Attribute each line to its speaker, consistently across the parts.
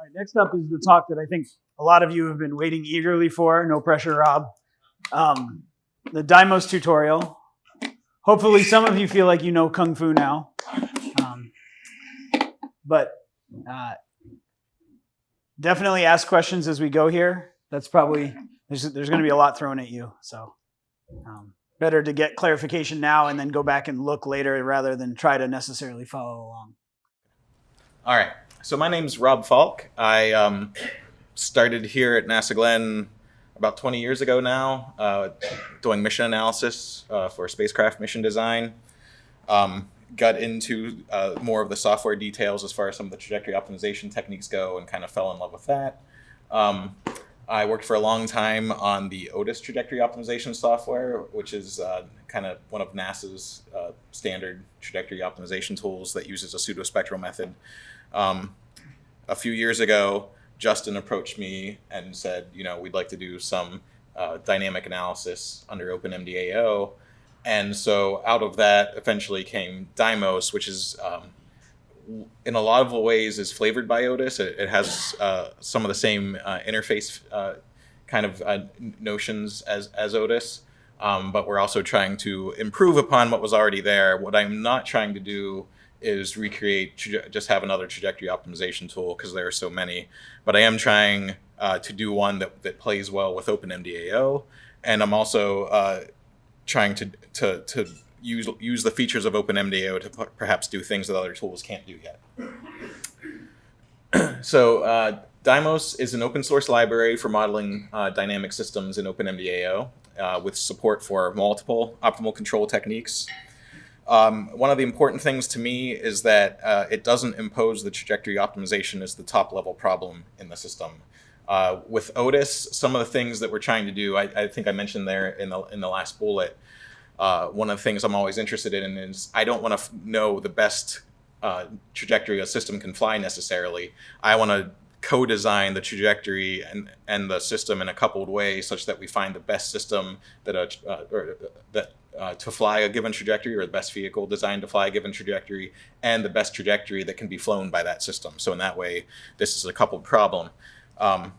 Speaker 1: All right, next up is the talk that I think a lot of you have been waiting eagerly for. No pressure, Rob. Um, the Dymos tutorial. Hopefully, some of you feel like you know Kung Fu now. Um, but uh, definitely ask questions as we go here. That's probably, there's, there's going to be a lot thrown at you. So um, better to get clarification now and then go back and look later rather than try to necessarily follow along.
Speaker 2: All right. So my name's Rob Falck. I um, started here at NASA Glenn about 20 years ago now, uh, doing mission analysis uh, for spacecraft mission design. Um, got into uh, more of the software details as far as some of the trajectory optimization techniques go and kind of fell in love with that. Um, I worked for a long time on the Otis trajectory optimization software, which is uh, kind of one of NASA's uh, standard trajectory optimization tools that uses a pseudospectral method. Um, a few years ago, Justin approached me and said, you know, we'd like to do some uh, dynamic analysis under OpenMDAO. And so out of that eventually came Dymos, which is um, in a lot of ways is flavored by Otis. It, it has uh, some of the same uh, interface uh, kind of uh, notions as, as Otis. Um, but we're also trying to improve upon what was already there. What I'm not trying to do is recreate, just have another trajectory optimization tool because there are so many. But I am trying uh, to do one that, that plays well with OpenMDAO. And I'm also uh, trying to, to, to use, use the features of OpenMDAO to perhaps do things that other tools can't do yet. so uh, Dymos is an open source library for modeling uh, dynamic systems in OpenMDAO uh, with support for multiple optimal control techniques. Um, one of the important things to me is that uh, it doesn't impose the trajectory optimization as the top level problem in the system. Uh, with Otis, some of the things that we're trying to do, I, I think I mentioned there in the, in the last bullet, uh, one of the things I'm always interested in is I don't want to know the best uh, trajectory a system can fly necessarily. I want to co-design the trajectory and, and the system in a coupled way such that we find the best system that a, uh, or that uh, to fly a given trajectory or the best vehicle designed to fly a given trajectory and the best trajectory that can be flown by that system. So in that way, this is a coupled problem. Um,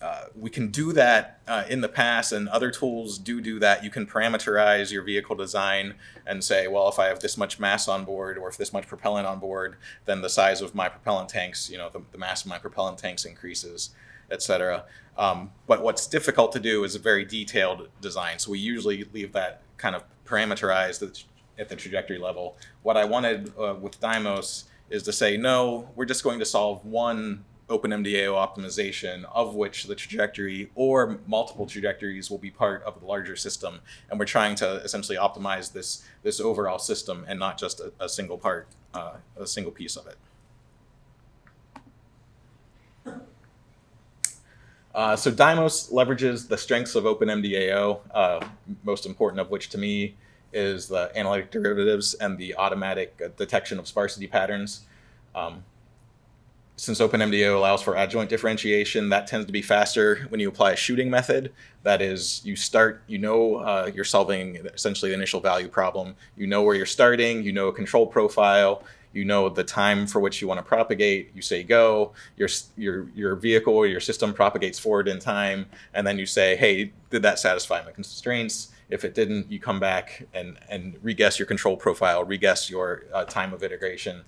Speaker 2: uh, we can do that uh, in the past and other tools do do that. You can parameterize your vehicle design and say, well, if I have this much mass on board or if this much propellant on board, then the size of my propellant tanks, you know, the, the mass of my propellant tanks increases, etc. Um, but what's difficult to do is a very detailed design. So we usually leave that kind of parameterized at the trajectory level. What I wanted uh, with Dymos is to say, no, we're just going to solve one OpenMDAO optimization of which the trajectory or multiple trajectories will be part of the larger system. And we're trying to essentially optimize this, this overall system and not just a, a single part, uh, a single piece of it. Uh, so Dymos leverages the strengths of OpenMDAO, uh, most important of which to me is the analytic derivatives and the automatic uh, detection of sparsity patterns. Um, since OpenMDAO allows for adjoint differentiation, that tends to be faster when you apply a shooting method. That is, you start, you know uh, you're solving essentially the initial value problem. You know where you're starting, you know a control profile, you know the time for which you want to propagate, you say go, your, your, your vehicle or your system propagates forward in time, and then you say, hey, did that satisfy my constraints? If it didn't, you come back and, and reguess your control profile, reguess your uh, time of integration.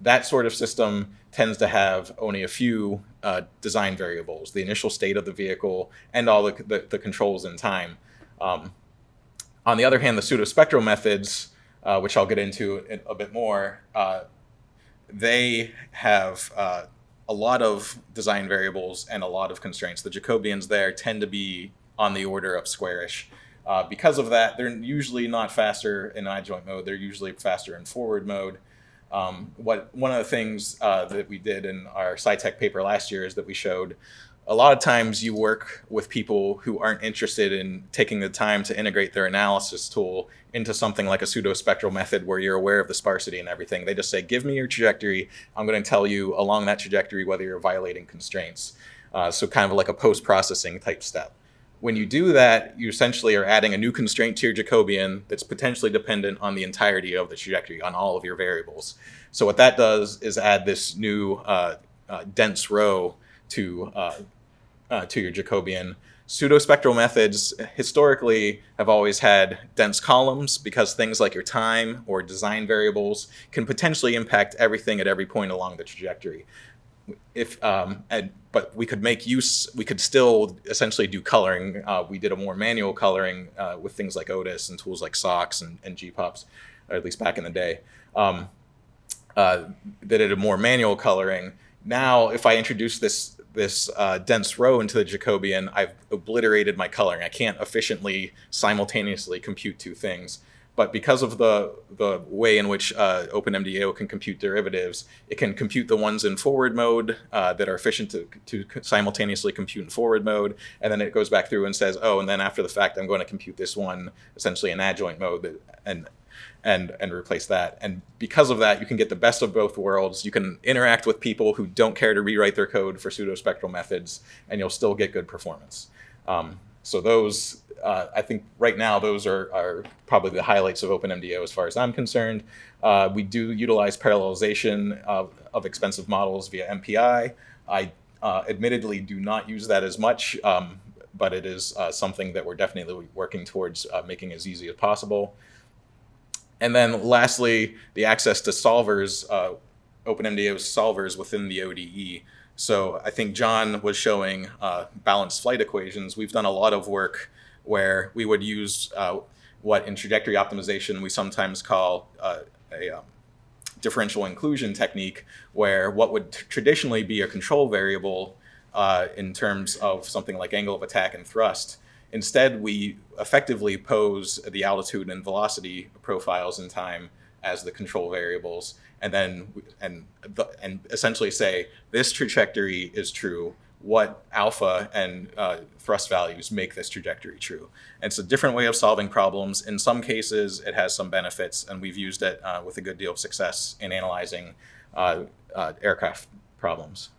Speaker 2: That sort of system tends to have only a few uh, design variables, the initial state of the vehicle and all the, the, the controls in time. Um, on the other hand, the pseudospectral methods uh, which I'll get into a bit more, uh, they have uh, a lot of design variables and a lot of constraints. The Jacobians there tend to be on the order of squarish. Uh, because of that, they're usually not faster in adjoint mode. They're usually faster in forward mode. Um, what One of the things uh, that we did in our SciTech paper last year is that we showed a lot of times you work with people who aren't interested in taking the time to integrate their analysis tool into something like a pseudo-spectral method where you're aware of the sparsity and everything. They just say, give me your trajectory. I'm going to tell you along that trajectory whether you're violating constraints. Uh, so kind of like a post-processing type step. When you do that, you essentially are adding a new constraint to your Jacobian that's potentially dependent on the entirety of the trajectory, on all of your variables. So what that does is add this new uh, uh, dense row to uh, to your Jacobian. Pseudospectral methods historically have always had dense columns because things like your time or design variables can potentially impact everything at every point along the trajectory. If um, and but we could make use, we could still essentially do coloring. Uh, we did a more manual coloring uh, with things like Otis and tools like SOCS and, and GPOPS, or at least back in the day. Um, uh, that did a more manual coloring. Now, if I introduce this this uh, dense row into the Jacobian, I've obliterated my coloring. I can't efficiently simultaneously compute two things. But because of the, the way in which uh, OpenMDAO can compute derivatives, it can compute the ones in forward mode uh, that are efficient to, to simultaneously compute in forward mode. And then it goes back through and says, oh, and then after the fact, I'm going to compute this one essentially in adjoint mode. That, and and and replace that. And because of that, you can get the best of both worlds. You can interact with people who don't care to rewrite their code for pseudospectral methods, and you'll still get good performance. Um, so those, uh, I think right now, those are, are probably the highlights of OpenMDAO as far as I'm concerned. Uh, we do utilize parallelization of, of expensive models via MPI. I uh, admittedly do not use that as much, um, but it is uh, something that we're definitely working towards uh, making as easy as possible. And then lastly, the access to solvers, uh, OpenMDAO's solvers within the ODE. So I think John was showing uh, balanced flight equations. We've done a lot of work where we would use uh, what in trajectory optimization we sometimes call uh, a um, differential inclusion technique, where what would traditionally be a control variable uh, in terms of something like angle of attack and thrust Instead, we effectively pose the altitude and velocity profiles in time as the control variables, and then and and essentially say this trajectory is true. What alpha and uh, thrust values make this trajectory true? And it's a different way of solving problems. In some cases, it has some benefits, and we've used it uh, with a good deal of success in analyzing uh, uh aircraft problems.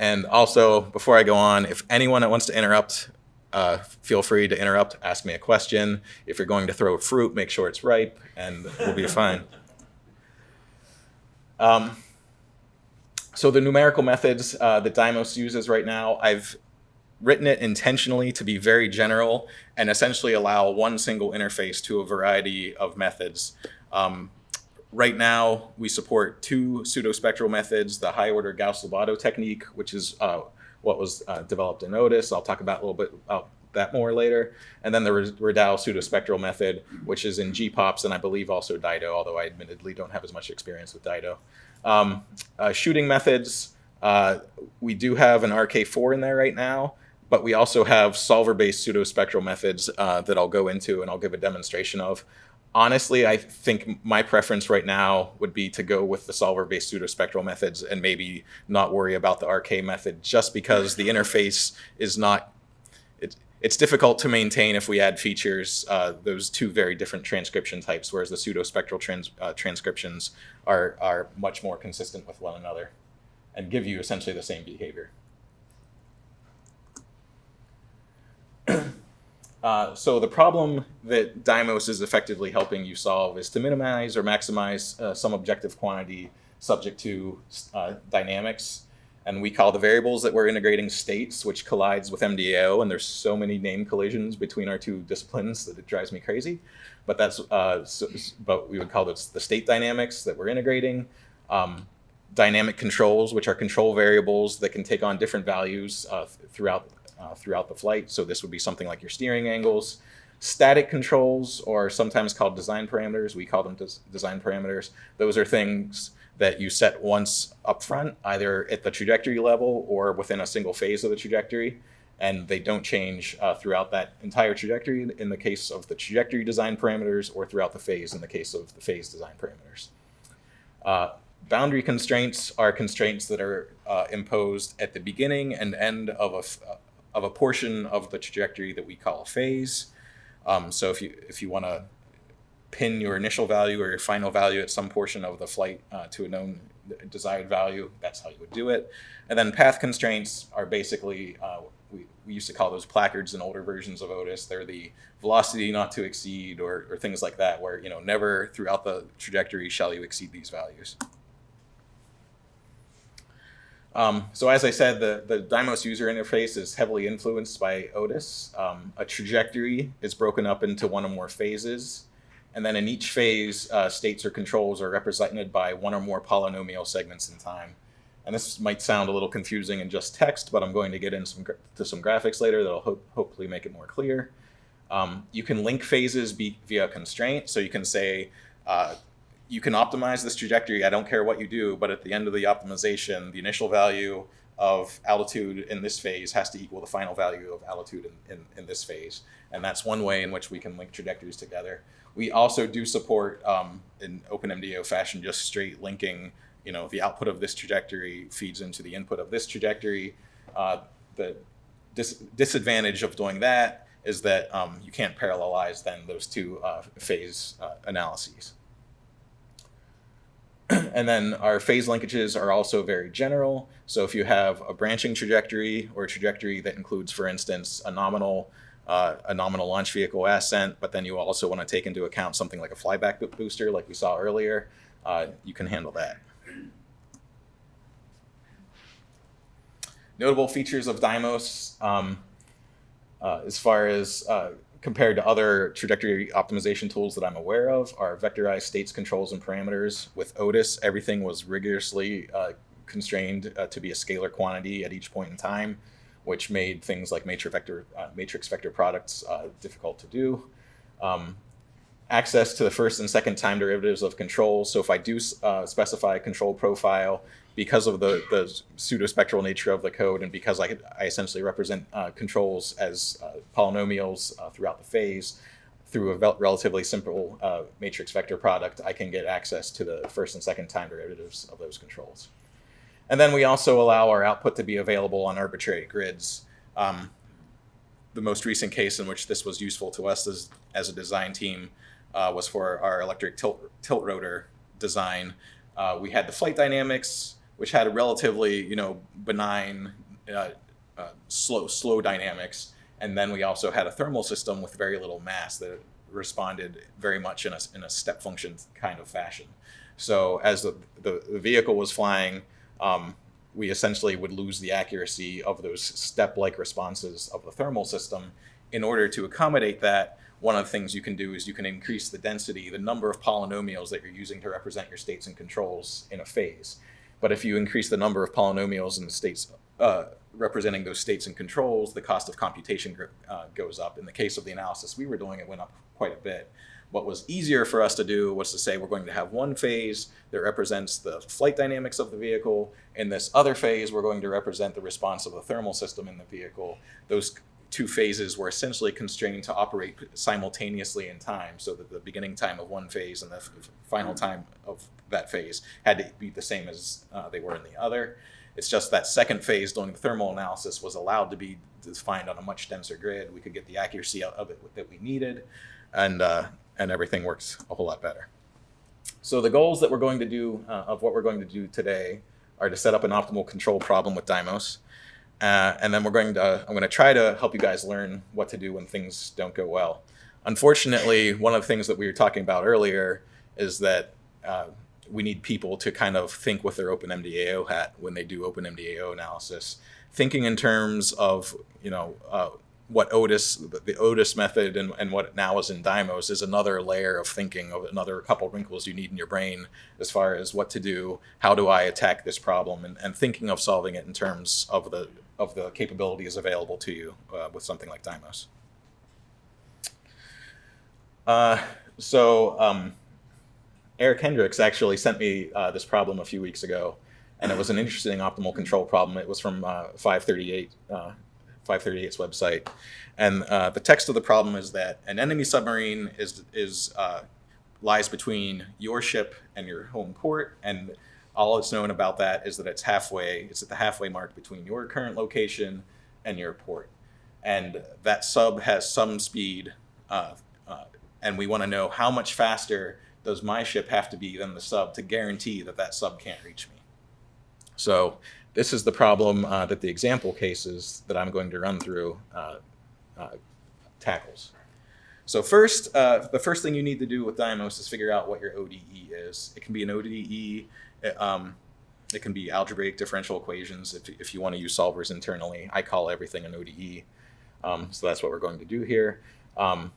Speaker 2: And also, before I go on, if anyone that wants to interrupt, uh, feel free to interrupt, ask me a question. If you're going to throw fruit, make sure it's ripe, and we'll be fine. Um, so the numerical methods uh, that Dymos uses right now, I've written it intentionally to be very general and essentially allow one single interface to a variety of methods. Um, Right now, we support two pseudospectral methods, the high order Gauss-Lobatto technique, which is uh, what was uh, developed in Otis. I'll talk about a little bit about that more later. And then the Radau pseudospectral method, which is in GPOPs and I believe also Dido, although I admittedly don't have as much experience with Dido. Um, uh, shooting methods, uh, we do have an RK4 in there right now, but we also have solver-based pseudospectral methods uh, that I'll go into and I'll give a demonstration of honestly, I think my preference right now would be to go with the solver-based pseudospectral methods and maybe not worry about the RK method just because the interface is not, it, it's difficult to maintain if we add features, uh, those two very different transcription types, whereas the pseudospectral trans, uh, transcriptions are, are much more consistent with one another and give you essentially the same behavior. Uh, so the problem that Dymos is effectively helping you solve is to minimize or maximize uh, some objective quantity subject to uh, dynamics. And we call the variables that we're integrating states, which collides with MDAO. And there's so many name collisions between our two disciplines that it drives me crazy. But that's uh, so, but we would call this the state dynamics that we're integrating. Um, dynamic controls, which are control variables that can take on different values uh, throughout uh, throughout the flight. So this would be something like your steering angles. Static controls, or sometimes called design parameters, we call them des design parameters. Those are things that you set once up front, either at the trajectory level or within a single phase of the trajectory. And they don't change uh, throughout that entire trajectory in the case of the trajectory design parameters or throughout the phase in the case of the phase design parameters. Uh, boundary constraints are constraints that are uh, imposed at the beginning and end of a, of a portion of the trajectory that we call a phase. Um, so if you if you want to pin your initial value or your final value at some portion of the flight uh, to a known desired value, that's how you would do it. And then path constraints are basically, uh, we, we used to call those placards in older versions of Otis. They're the velocity not to exceed or, or things like that, where, you know, never throughout the trajectory shall you exceed these values. Um, so as I said, the, the Dymos user interface is heavily influenced by Otis. Um, a trajectory is broken up into one or more phases. And then in each phase, uh, states or controls are represented by one or more polynomial segments in time. And this might sound a little confusing in just text, but I'm going to get into some, some graphics later that'll ho- hopefully make it more clear. Um, you can link phases via constraint. So you can say, uh, you can optimize this trajectory. I don't care what you do, but at the end of the optimization, the initial value of altitude in this phase has to equal the final value of altitude in, in, in this phase. And that's one way in which we can link trajectories together. We also do support um, in OpenMDAO fashion just straight linking. You know, the output of this trajectory feeds into the input of this trajectory. Uh, the dis- disadvantage of doing that is that um, you can't parallelize then those two uh, phase uh, analyses. and then our phase linkages are also very general. So if you have a branching trajectory or a trajectory that includes, for instance, a nominal uh, a nominal launch vehicle ascent, but then you also want to take into account something like a flyback booster, like we saw earlier, uh, you can handle that. Notable features of Dymos, um, uh, as far as uh, compared to other trajectory optimization tools that I'm aware of, are vectorized states, controls, and parameters. With Otis, everything was rigorously uh, constrained uh, to be a scalar quantity at each point in time, which made things like matrix vector, uh, matrix vector products uh, difficult to do. Um, access to the first and second time derivatives of controls. So if I do uh, specify a control profile, because of the, the pseudospectral nature of the code and because I, I essentially represent uh, controls as uh, polynomials uh, throughout the phase, through a relatively simple uh, matrix vector product, I can get access to the first and second time derivatives of those controls. And then we also allow our output to be available on arbitrary grids. Um, the most recent case in which this was useful to us as, as a design team uh, was for our electric tilt, tilt rotor design. Uh, we had the flight dynamics, which had a relatively, you know, benign, uh, uh, slow, slow dynamics, and then we also had a thermal system with very little mass that responded very much in a, in a step function kind of fashion. So as the, the, the vehicle was flying, um, we essentially would lose the accuracy of those step-like responses of the thermal system. In order to accommodate that, one of the things you can do is you can increase the density, the number of polynomials that you're using to represent your states and controls in a phase. But if you increase the number of polynomials in the states uh, representing those states and controls, the cost of computation uh, goes up. In the case of the analysis we were doing, it went up quite a bit. What was easier for us to do was to say we're going to have one phase that represents the flight dynamics of the vehicle. In this other phase, we're going to represent the response of the thermal system in the vehicle. Those two phases were essentially constrained to operate simultaneously in time, so that the beginning time of one phase and the final time of that phase had to be the same as uh, they were in the other. It's just that second phase during the thermal analysis was allowed to be defined on a much denser grid. We could get the accuracy of it that we needed, and uh, and everything works a whole lot better. So the goals that we're going to do uh, of what we're going to do today are to set up an optimal control problem with Dymos. Uh, and then we're going to, I'm going to try to help you guys learn what to do when things don't go well. Unfortunately, one of the things that we were talking about earlier is that uh, we need people to kind of think with their OpenMDAO hat when they do OpenMDAO analysis, thinking in terms of, you know, uh, what Otis, the Otis method and, and what now is in Dymos is another layer of thinking of another couple wrinkles you need in your brain as far as what to do, how do I attack this problem, and, and thinking of solving it in terms of the of the capabilities available to you uh, with something like Dymos. Uh, so um, Eric Hendricks actually sent me uh, this problem a few weeks ago, and it was an interesting optimal control problem. It was from uh, 538, 538's website, and uh, the text of the problem is that an enemy submarine is is uh, lies between your ship and your home port, and all that's known about that is that it's halfway. It's at the halfway mark between your current location and your port, and that sub has some speed, uh, uh, and we want to know how much faster does my ship have to be than the sub to guarantee that that sub can't reach me. So this is the problem uh, that the example cases that I'm going to run through uh, uh, tackles. So first, uh, the first thing you need to do with Dymos is figure out what your ODE is. It can be an ODE um, it can be algebraic differential equations if, if you want to use solvers internally. I call everything an ODE. Um, so that's what we're going to do here. Um,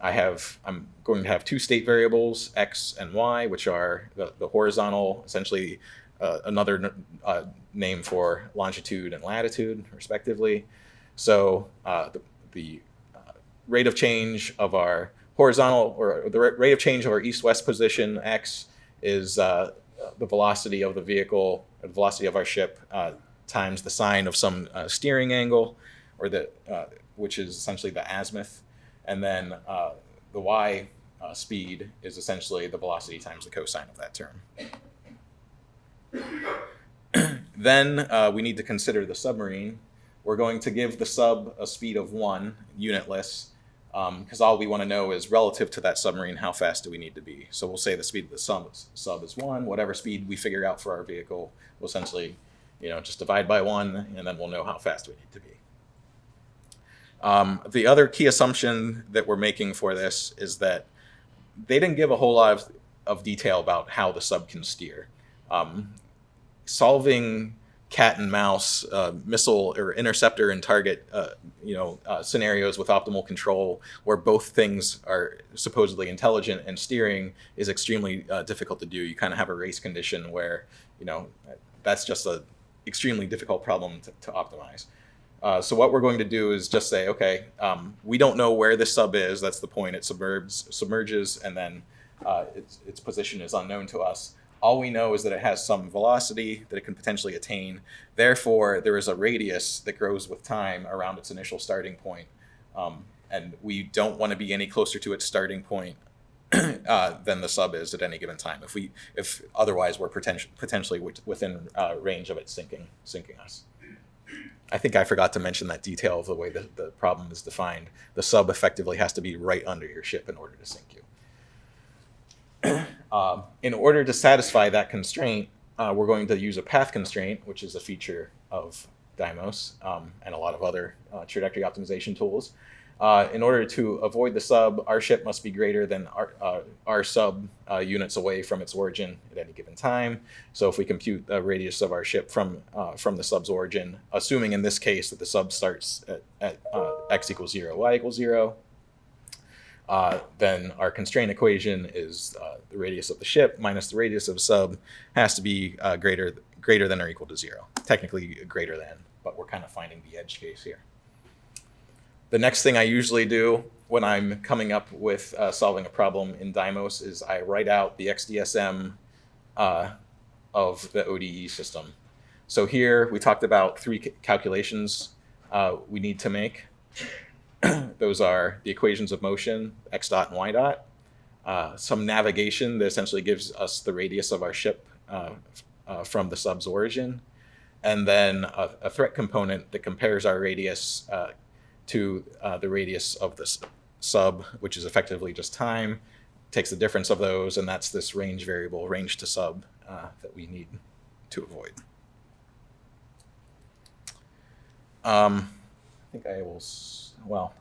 Speaker 2: I have, I'm going to have two state variables, x and y, which are the, the horizontal, essentially uh, another uh, name for longitude and latitude, respectively. So uh, the, the uh, rate of change of our horizontal, or the rate of change of our east-west position, x, is uh, the velocity of the vehicle, the velocity of our ship, uh, times the sine of some steering angle, or the, which is essentially the azimuth. And then uh, the y uh, speed is essentially the velocity times the cosine of that term. then uh, we need to consider the submarine. We're going to give the sub a speed of one, unitless, because all we want to know is relative to that submarine, how fast do we need to be? So we'll say the speed of the sub, sub is one. Whatever speed we figure out for our vehicle, we'll essentially, you know, just divide by one, and then we'll know how fast we need to be. Um, the other key assumption that we're making for this is that they didn't give a whole lot of, of detail about how the sub can steer. Um, solving cat and mouse uh, missile or interceptor and target uh, you know uh, scenarios with optimal control where both things are supposedly intelligent and steering is extremely uh, difficult to do you kind of have a race condition where you know that's just a extremely difficult problem to, to optimize uh, so what we're going to do is just say okay um, we don't know where this sub is that's the point it submerges submerges and then uh, its, its position is unknown to us all we know is that it has some velocity that it can potentially attain. Therefore, there is a radius that grows with time around its initial starting point. Um, and we don't want to be any closer to its starting point uh, than the sub is at any given time. If we, if otherwise, we're potentially within uh, range of it sinking, sinking us. I think I forgot to mention that detail of the way that the problem is defined. The sub effectively has to be right under your ship in order to sink you. Um, in order to satisfy that constraint, uh, we're going to use a path constraint, which is a feature of Dymos um, and a lot of other uh, trajectory optimization tools. Uh, in order to avoid the sub, our ship must be greater than our, uh, our sub uh, units away from its origin at any given time. So if we compute the radius of our ship from, uh, from the sub's origin, assuming in this case that the sub starts at, at x equals 0, y equals 0, uh, then our constraint equation is uh, the radius of the ship minus the radius of sub has to be uh, greater greater than or equal to zero. Technically greater than, but we're kind of finding the edge case here. The next thing I usually do when I'm coming up with uh, solving a problem in Dymos is I write out the XDSM uh, of the ODE system. So here we talked about three calculations uh, we need to make. Those are the equations of motion, x dot and y dot. Uh, some navigation that essentially gives us the radius of our ship uh, uh, from the sub's origin. And then a, a, threat component that compares our radius uh, to uh, the radius of this sub, which is effectively just time, takes the difference of those, and that's this range variable, range to sub, uh, that we need to avoid. Um, I think I will well,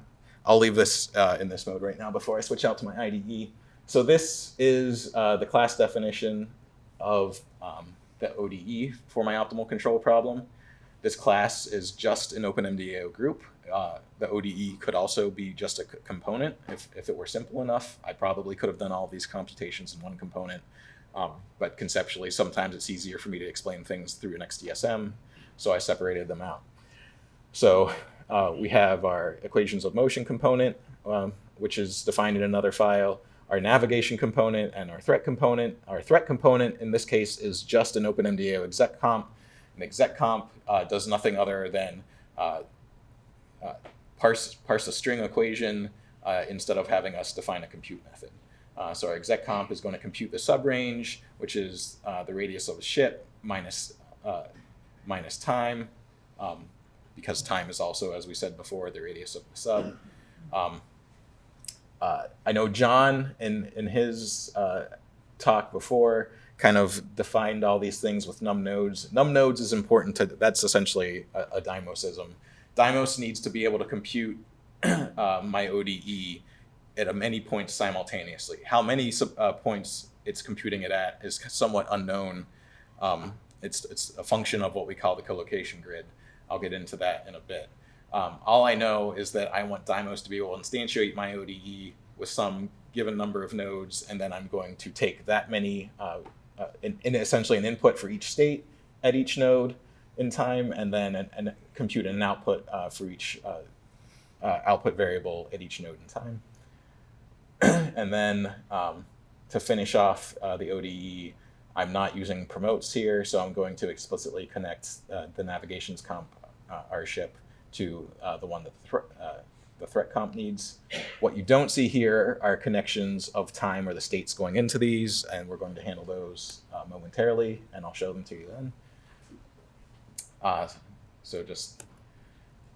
Speaker 2: I'll leave this uh, in this mode right now before I switch out to my IDE. So this is uh, the class definition of um, the ODE for my optimal control problem. This class is just an OpenMDAO group. Uh, the ODE could also be just a component. If, if it were simple enough, I probably could have done all these computations in one component. Um, but conceptually, sometimes it's easier for me to explain things through an XDSM, so I separated them out. So uh, we have our equations of motion component, um, which is defined in another file, our navigation component, and our threat component. Our threat component in this case is just an OpenMDAO exec comp. An exec comp uh, does nothing other than uh, uh parse, parse a string equation uh, instead of having us define a compute method. Uh, so our exec comp is going to compute the subrange, which is the radius of a ship minus, minus time. Um, because time is also, as we said before, the radius of the sub. Um, uh, I know John in in his uh, talk before kind of defined all these things with num nodes. Num nodes is important to that's essentially a, a Dymosism. Dymos needs to be able to compute uh, my ODE at many points simultaneously. How many uh, points it's computing it at is somewhat unknown. Um, it's it's a function of what we call the collocation grid. I'll get into that in a bit. Um, all I know is that I want Dymos to be able to instantiate my ODE with some given number of nodes, and then I'm going to take that many, uh, uh, in, in essentially an input for each state at each node in time, and then an, an compute an output uh, for each uh, uh, output variable at each node in time. and then um, to finish off uh, the ODE, I'm not using promotes here, so I'm going to explicitly connect the navigations comp our ship to the one that the, the threat comp needs. What you don't see here are connections of time or the states going into these, and we're going to handle those uh, momentarily, and I'll show them to you then. Uh, so just,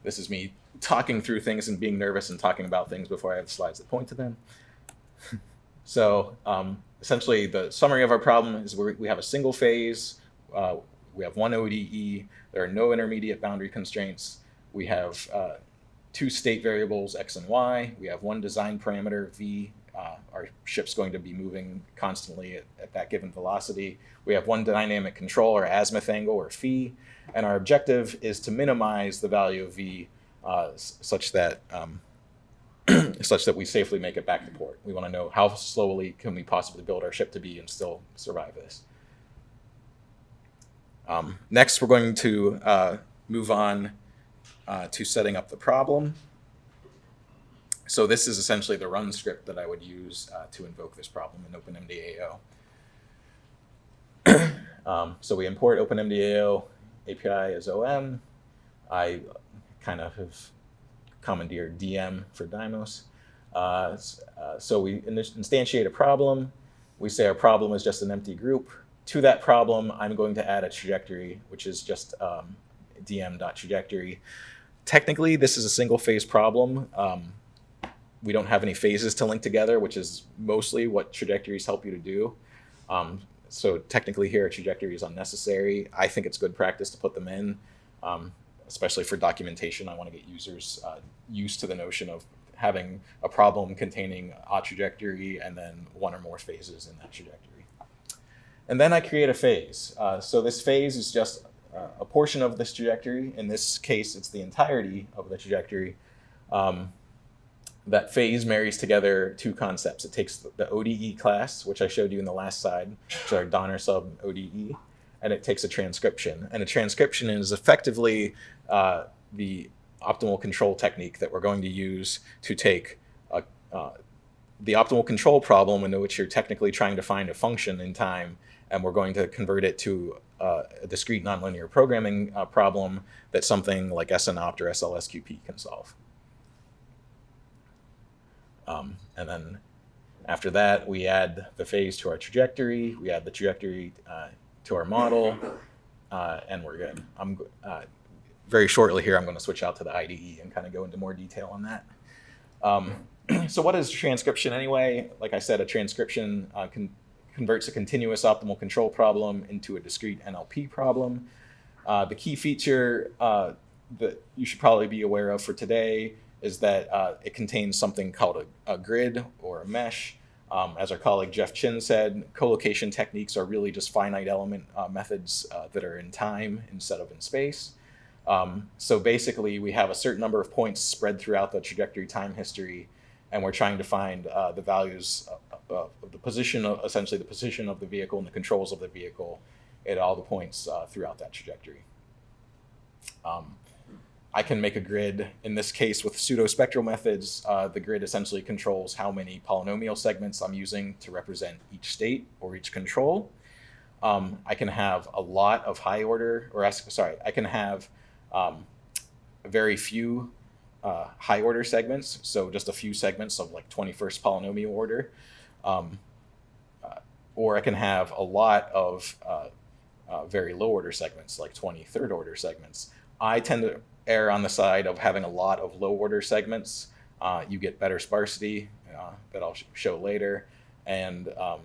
Speaker 2: this is me talking through things and being nervous and talking about things before I have slides that point to them. so um, essentially the summary of our problem is we we have a single phase, uh, we have one ODE, there are no intermediate boundary constraints, we have uh, two state variables, x and y, we have one design parameter, v, uh, our ship's going to be moving constantly at, at that given velocity. We have one dynamic control, or azimuth angle, or phi, and our objective is to minimize the value of v uh, such that um, such that we safely make it back to port. We want to know how slowly can we possibly build our ship to be and still survive this. Um, next, we're going to uh, move on uh, to setting up the problem. So this is essentially the run script that I would use uh, to invoke this problem in OpenMDAO. um, so we import OpenMDAO API as OM. I kind of have commandeered DM for Dymos. Uh, uh, so we instantiate a problem. We say our problem is just an empty group. To that problem, I'm going to add a trajectory, which is just um, dm.trajectory. Technically, this is a single phase problem. Um, we don't have any phases to link together, which is mostly what trajectories help you to do. Um, so technically here, a trajectory is unnecessary. I think it's good practice to put them in, um, especially for documentation. I want to get users uh, used to the notion of having a problem containing a trajectory and then one or more phases in that trajectory. And then I create a phase. Uh, so this phase is just a portion of this trajectory. In this case, it's the entirety of the trajectory. Um, that phase marries together two concepts. It takes the ODE class, which I showed you in the last slide, which our Donner sub ODE, and it takes a transcription. And a transcription is effectively uh, the optimal control technique that we're going to use to take a, uh, the optimal control problem in which you're technically trying to find a function in time, and we're going to convert it to uh, a discrete nonlinear programming uh, problem that something like SNOPT or SLSQP can solve. Um, and then after that, we add the phase to our trajectory. We add the trajectory uh, to our model, uh, and we're good. I'm uh, very shortly here. I'm going to switch out to the IDE and kind of go into more detail on that. Um, so, what is transcription anyway? Like I said, a transcription uh, con- converts a continuous optimal control problem into a discrete NLP problem. Uh, the key feature uh, that you should probably be aware of for today is that uh, it contains something called a, a grid or a mesh. Um, as our colleague Jeff Chin said, collocation techniques are really just finite element uh, methods uh, that are in time instead of in space. Um, so basically, we have a certain number of points spread throughout the trajectory time history, and we're trying to find uh, the values of, of of the position, of, essentially the position of the vehicle and the controls of the vehicle at all the points uh, throughout that trajectory. Um, I can make a grid. In this case, with pseudo-spectral methods, uh, the grid essentially controls how many polynomial segments I'm using to represent each state or each control. Um, I can have a lot of high order, or sorry, I can have um, very few uh, high order segments, so just a few segments of like 21st polynomial order. Um, uh, or I can have a lot of uh, uh, very low order segments, like 23rd order segments. I tend to err on the side of having a lot of low order segments. Uh, you get better sparsity uh, that I'll sh- show later. And um,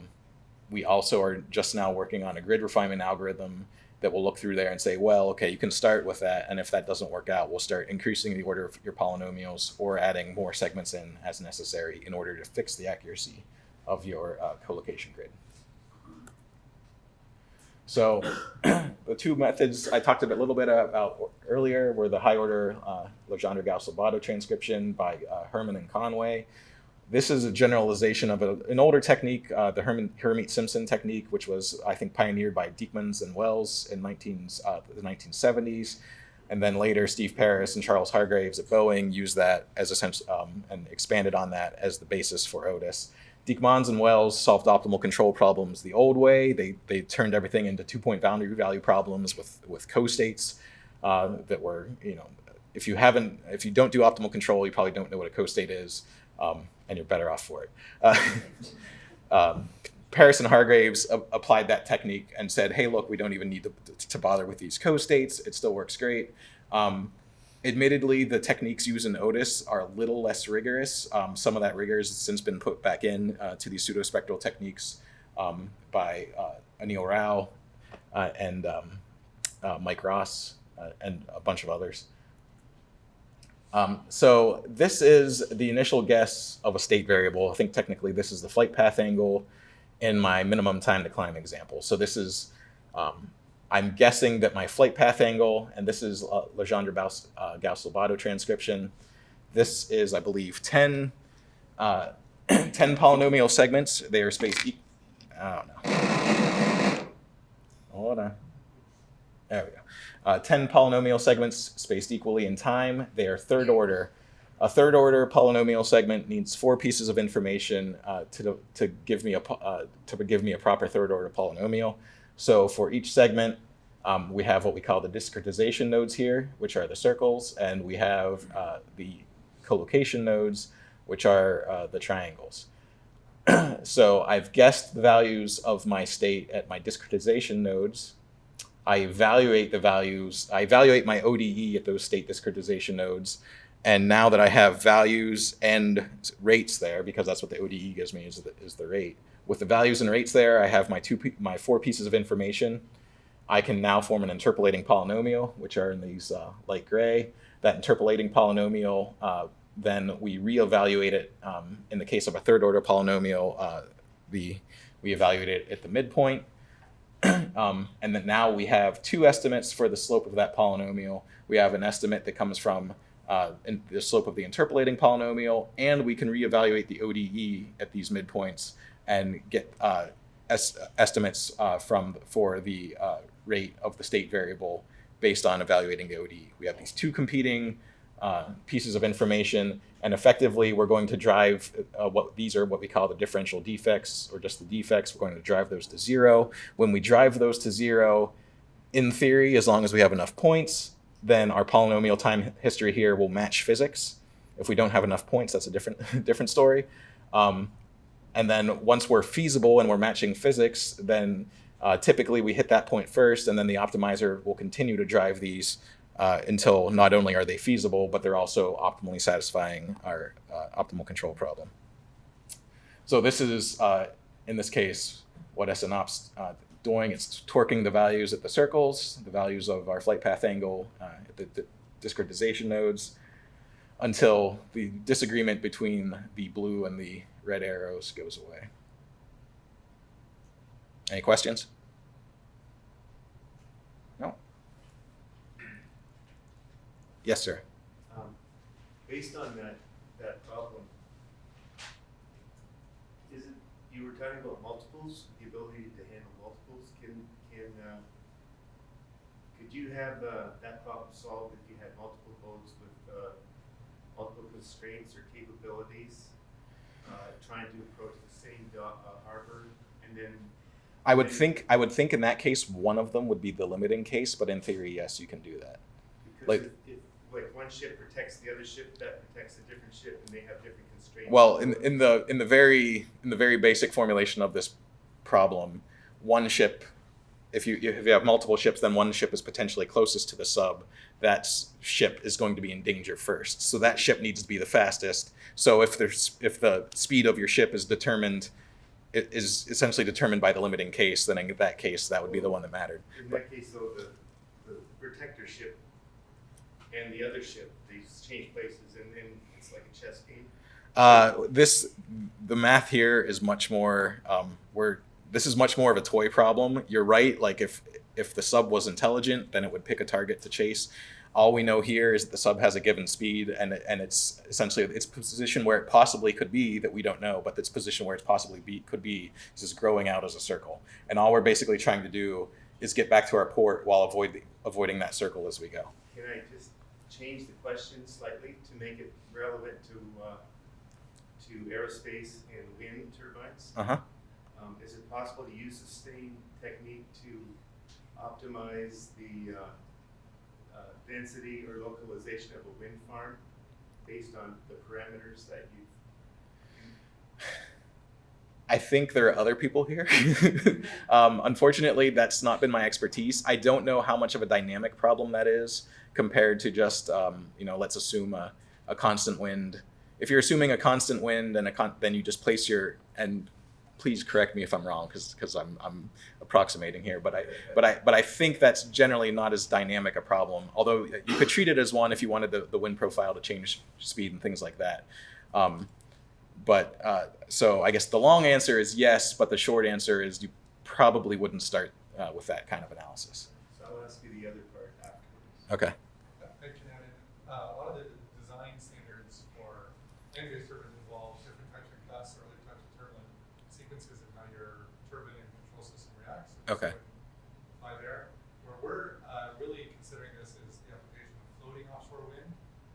Speaker 2: we also are just now working on a grid refinement algorithm that will look through there and say, well, okay, you can start with that. And if that doesn't work out, we'll start increasing the order of your polynomials or adding more segments in as necessary in order to fix the accuracy of your uh, collocation grid. So the two methods I talked a little bit about earlier were the high order uh, Legendre-Gauss-Lobatto transcription by uh, Herman and Conway. This is a generalization of a, an older technique, uh, the Herman, Hermite-Simpson technique, which was, I think, pioneered by Dickmanns and Wells in 19, uh, the 1970s. And then later, Steve Paris and Charles Hargraves at Boeing used that as a sense um, and expanded on that as the basis for Otis. Dickmanns and Wells solved optimal control problems the old way. They, they turned everything into two-point boundary value problems with, with co-states uh, that were, you know, if you haven't, if you don't do optimal control, you probably don't know what a co-state is, um, and you're better off for it. Uh, um, Paris and Hargraves applied that technique and said, hey, look, we don't even need to, to bother with these co-states. It still works great. Um, admittedly, the techniques used in Otis are a little less rigorous. Um, some of that rigor has since been put back in uh, to these pseudospectral techniques um, by uh, Anil Rao uh, and um, uh, Mike Ross uh, and a bunch of others. Um, so this is the initial guess of a state variable. I think technically this is the flight path angle in my minimum time to climb example. So this is, um, I'm guessing that my flight path angle, and this is uh, Legendre uh, Gauss-Lobatto transcription. This is, I believe, 10, uh, 10 polynomial segments. They are spaced, e I don't know. Hold on. There we go. Uh, 10 polynomial segments spaced equally in time. They are third order. A third order polynomial segment needs four pieces of information uh, to, to, give me a, uh, to give me a proper third order polynomial. So for each segment, um, we have what we call the discretization nodes here, which are the circles, and we have uh, the collocation nodes, which are uh, the triangles. so I've guessed the values of my state at my discretization nodes. I evaluate the values, I evaluate my ODE at those state discretization nodes. And now that I have values and rates there, because that's what the ODE gives me is the, is the rate. With the values and rates there, I have my two, my four pieces of information. I can now form an interpolating polynomial, which are in these uh, light gray. That interpolating polynomial, uh, then we reevaluate it. Um, in the case of a third order polynomial, uh, the, we evaluate it at the midpoint. um, and then now we have two estimates for the slope of that polynomial. We have an estimate that comes from uh, the slope of the interpolating polynomial, and we can reevaluate the ODE at these midpoints and get uh, es- estimates uh, from for the uh, rate of the state variable based on evaluating the ODE. We have these two competing uh, pieces of information, and effectively we're going to drive uh, what these are what we call the differential defects or just the defects. We're going to drive those to zero. When we drive those to zero, in theory, as long as we have enough points, then our polynomial time history here will match physics. If we don't have enough points, that's a different different story. Um, and then once we're feasible and we're matching physics, then uh, typically we hit that point first, and then the optimizer will continue to drive these uh, until not only are they feasible, but they're also optimally satisfying our uh, optimal control problem. So this is, uh, in this case, what SNOPT's uh, doing. It's torquing the values at the circles, the values of our flight path angle uh, at the, the discretization nodes, until the disagreement between the blue and the red arrows goes away. Any questions? No. Yes, sir.
Speaker 3: Um, based on that, that problem, is it, you were talking about multiples, the ability to handle multiples, can, can, uh, could you have, uh, that problem solved if you had multiple modes with, uh, multiple constraints or capabilities, trying to approach the same uh, harbor, and then,
Speaker 2: I would think I would think in that case one of them would be the limiting case, but in theory, yes, you can do that.
Speaker 3: because
Speaker 2: Like-
Speaker 3: if, if, like, one ship protects the other ship, that protects a different ship, and they have different constraints.
Speaker 2: Well, in in the in the very in the very basic formulation of this problem, one ship, if you if you have multiple ships, then one ship is potentially closest to the sub. That ship is going to be in danger first, so that ship needs to be the fastest. So if there's if the speed of your ship is determined, it is essentially determined by the limiting case, then in that case, that would be the one that mattered.
Speaker 3: In that case, though, the, the protector ship and the other ship, they just change places and then it's like a chess game.
Speaker 2: Uh, this the math here is much more. Um, we're this is much more of a toy problem. You're right. Like if if the sub was intelligent, then it would pick a target to chase. All we know here is that the sub has a given speed, and and it's essentially its position where it possibly could be that we don't know, but its position where it's possibly be could be is just growing out as a circle. And all we're basically trying to do is get back to our port while avoid avoiding that circle as we go.
Speaker 3: Can I just change the question slightly to make it relevant to, uh, to aerospace and wind turbines?
Speaker 2: Uh huh.
Speaker 3: Um, is it possible to use the same technique to optimize the, uh, uh, density or localization of a wind farm based on the parameters that you?
Speaker 2: I think there are other people here. um, unfortunately, that's not been my expertise. I don't know how much of a dynamic problem that is compared to just, um, you know, let's assume a, a constant wind. If you're assuming a constant wind and a con- then you just place your and please correct me if I'm wrong because because I'm I'm approximating here, but I but I but I think that's generally not as dynamic a problem. Although you could treat it as one if you wanted the, the wind profile to change speed and things like that. Um, but uh, so I guess the long answer is yes, but the short answer is you probably wouldn't start uh, with that kind of analysis.
Speaker 3: So I'll ask you the other part afterwards.
Speaker 2: Okay.
Speaker 4: I can add in, uh, a lot of the design standards for engine turbines involve different types of gusts or other types of turbine sequences and how your turbine and control system reacts. So this
Speaker 2: Okay.
Speaker 4: would there. Where we're, uh, really considering this is the application of floating offshore wind,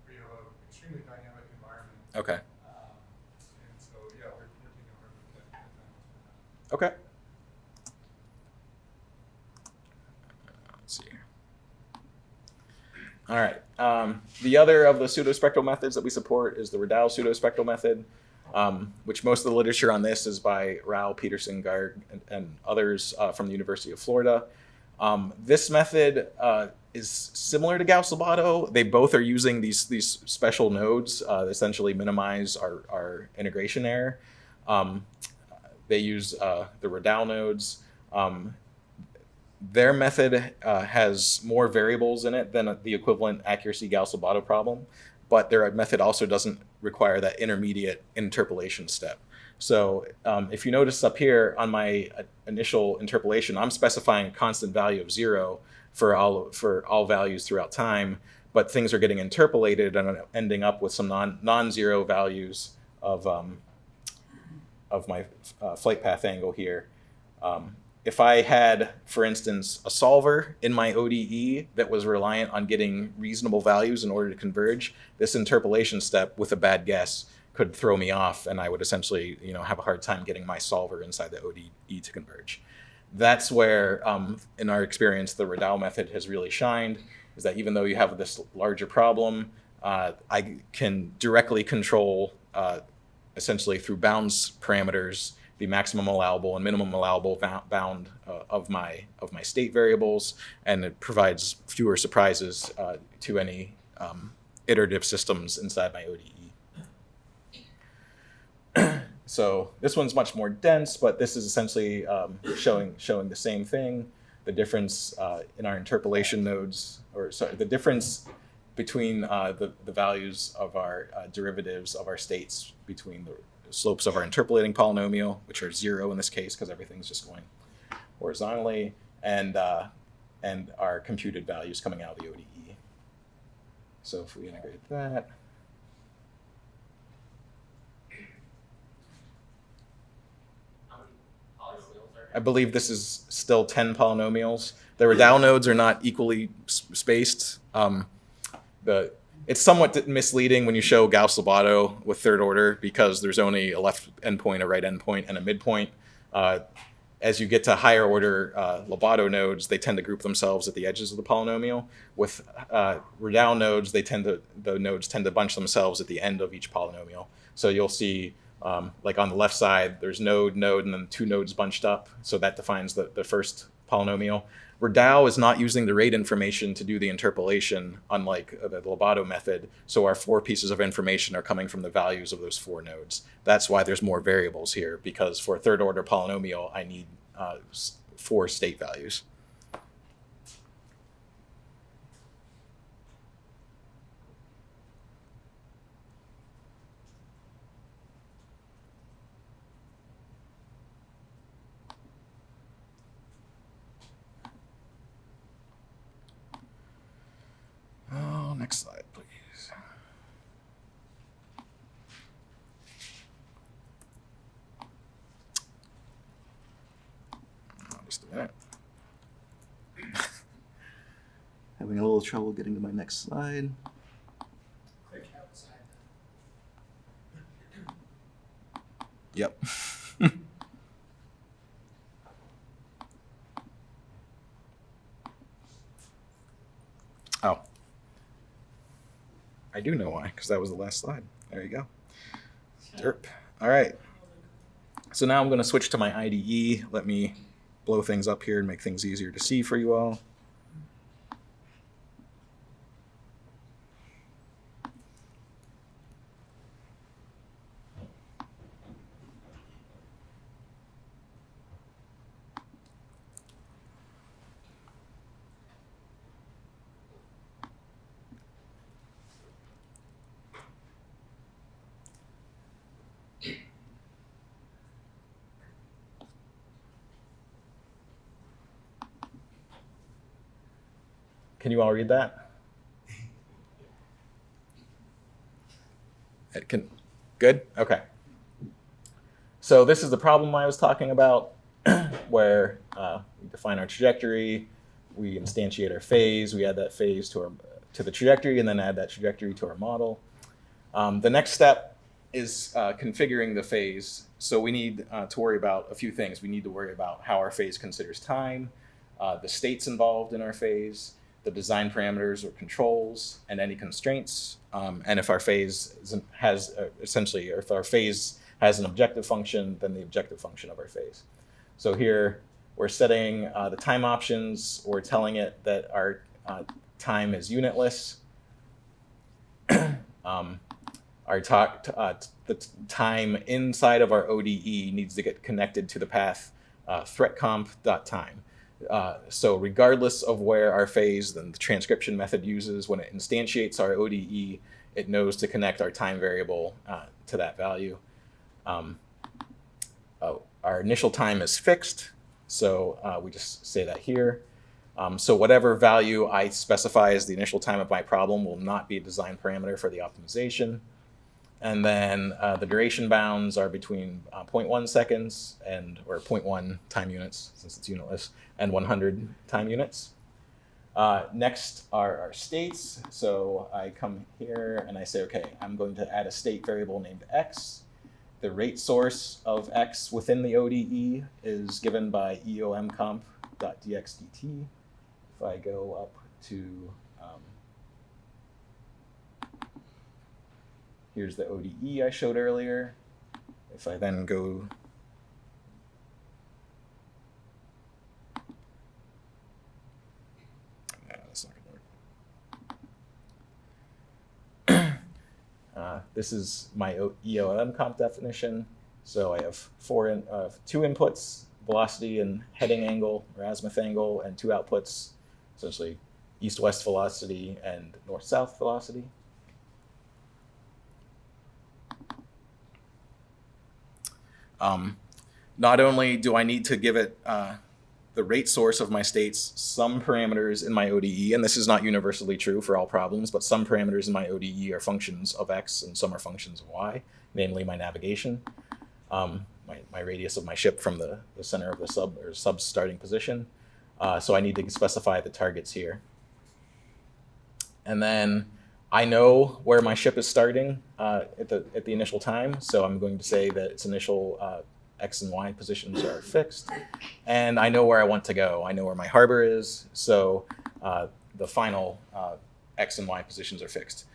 Speaker 4: where you have an extremely dynamic environment.
Speaker 2: Okay.
Speaker 4: Um, and so, yeah, we're, we're taking a hard look at, at that.
Speaker 2: Okay. Let's see. All right. Um, the other of the pseudospectral methods that we support is the Radau pseudospectral method, um, which most of the literature on this is by Rao, Patterson, Garg, and, and others uh, from the University of Florida. Um, this method uh, is similar to Gauss-Lobatto. They both are using these these special nodes uh, essentially minimize our, our integration error. Um, they use uh, the Radau nodes. Um, their method uh, has more variables in it than the equivalent accuracy Gauss-Lobatto problem, but their method also doesn't require that intermediate interpolation step. So um, if you notice up here on my uh, initial interpolation, I'm specifying a constant value of zero for all for all values throughout time, but things are getting interpolated and ending up with some non non-zero values of um, of my uh, flight path angle here. Um, if I had, for instance, a solver in my ODE that was reliant on getting reasonable values in order to converge, this interpolation step with a bad guess could throw me off, and I would essentially, you know, have a hard time getting my solver inside the ODE to converge. That's where, um, in our experience, the Radau method has really shined. Is that even though you have this larger problem, uh, I can directly control uh, essentially through bounds parameters the maximum allowable and minimum allowable bound uh, of my of my state variables, and it provides fewer surprises uh, to any um, iterative systems inside my ODE. so this one's much more dense, but this is essentially um, showing showing the same thing. The difference uh, in our interpolation nodes, or sorry, the difference between uh, the, the values of our uh, derivatives of our states between the slopes of our interpolating polynomial, which are zero in this case because everything's just going horizontally, and uh, and our computed values coming out of the ODE. So if we integrate that, I believe this is still 10 polynomials. The Radau nodes are not equally spaced. Um, the it's somewhat misleading when you show Gauss-Lobatto with third order because there's only a left endpoint, a right endpoint, and a midpoint. Uh, as you get to higher order uh, Lobatto nodes, they tend to group themselves at the edges of the polynomial. With uh, nodes, they tend to the nodes tend to bunch themselves at the end of each polynomial. So you'll see, um, like on the left side, there's node, node, and then two nodes bunched up. So that defines the, the first polynomial. Radau is not using the rate information to do the interpolation, unlike the Lobatto method. So our four pieces of information are coming from the values of those four nodes. That's why there's more variables here, because for a third order polynomial, I need uh, four state values. Oh, next slide, please. Oh, Just a minute.
Speaker 5: Having a little trouble getting to my next slide. Yep.
Speaker 2: Oh. I do know why, because that was the last slide. There you go. Derp. All right. So now I'm going to switch to my IDE. Let me blow things up here and make things easier to see for you all. Can you all read that? It can. Good. Okay. So this is the problem I was talking about, where uh, we define our trajectory, we instantiate our phase, we add that phase to our to the trajectory, and then add that trajectory to our model. Um, the next step is uh, configuring the phase. So we need uh, to worry about a few things. We need to worry about how our phase considers time, uh, the states involved in our phase, the design parameters or controls, and any constraints. Um, and if our phase has uh, essentially, or if our phase has an objective function, then the objective function of our phase. So here we're setting uh, the time options. We're telling it that our uh, time is unitless. um, our talk, uh, the time inside of our ODE needs to get connected to the path uh, threatcomp.time. Uh, so regardless of where our phase then the transcription method uses, when it instantiates our ODE, it knows to connect our time variable uh, to that value. Um, oh, our initial time is fixed, so uh, we just say that here. Um, so whatever value I specify as the initial time of my problem will not be a design parameter for the optimization. And then uh, the duration bounds are between uh, 0.1 seconds and or 0.1 time units since it's unitless and 100 time units. Uh, next are our states. So I come here and I say, okay, I'm going to add a state variable named x. The rate source of x within the ODE is given by eomcomp.dxdt. If I go up to um, Here's the ODE I showed earlier. If I then go uh, this is my EOM comp definition. So I have four in, uh, two inputs, velocity and heading angle or azimuth angle, and two outputs, essentially east-west velocity and north-south velocity. Um, not only do I need to give it uh, the rate source of my states, some parameters in my ODE, and this is not universally true for all problems, but some parameters in my ODE are functions of x and some are functions of y, namely my navigation, um, my, my radius of my ship from the, the center of the sub or sub starting position. Uh, so I need to specify the targets here. And then I know where my ship is starting uh, at the at the initial time, so I'm going to say that its initial uh, x and y positions are fixed, and I know where I want to go. I know where my harbor is, so uh, the final uh, x and y positions are fixed.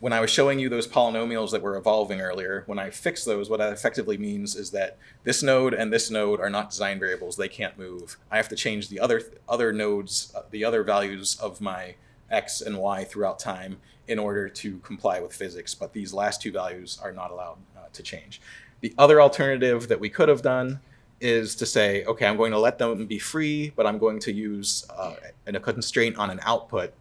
Speaker 2: When I was showing you those polynomials that were evolving earlier, when I fix those, what that effectively means is that this node and this node are not design variables; they can't move. I have to change the other other nodes, uh, the other values of my x and y throughout time in order to comply with physics, but these last two values are not allowed uh, to change. The other alternative that we could have done is to say, okay, I'm going to let them be free, but I'm going to use uh, a constraint on an output.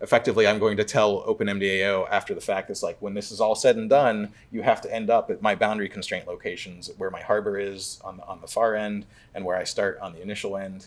Speaker 2: Effectively, I'm going to tell OpenMDAO after the fact, it's like, when this is all said and done, you have to end up at my boundary constraint locations where my harbor is on the, on the far end and where I start on the initial end.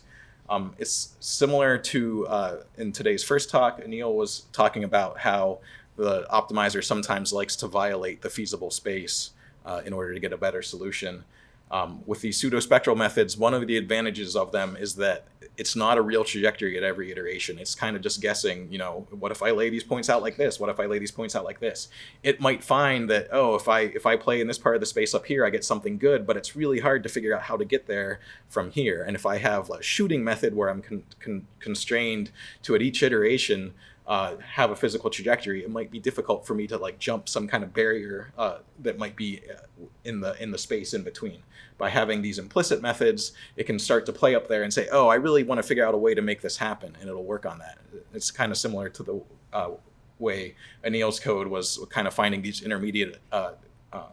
Speaker 2: Um, it's similar to uh, in today's first talk, Anil was talking about how the optimizer sometimes likes to violate the feasible space uh, in order to get a better solution. Um, with these pseudospectral methods, one of the advantages of them is that it's not a real trajectory at every iteration. It's kind of just guessing, you know, what if I lay these points out like this? What if I lay these points out like this? It might find that, oh, if I if I play in this part of the space up here, I get something good, but it's really hard to figure out how to get there from here. And if I have a shooting method where I'm con- con- constrained to at each iteration uh, have a physical trajectory, it might be difficult for me to like jump some kind of barrier uh, that might be uh, in the in the space in between. By having these implicit methods, it can start to play up there and say, "Oh, I really want to figure out a way to make this happen," and it'll work on that. It's kind of similar to the uh, way Anil's code was kind of finding these intermediate. Uh, uh,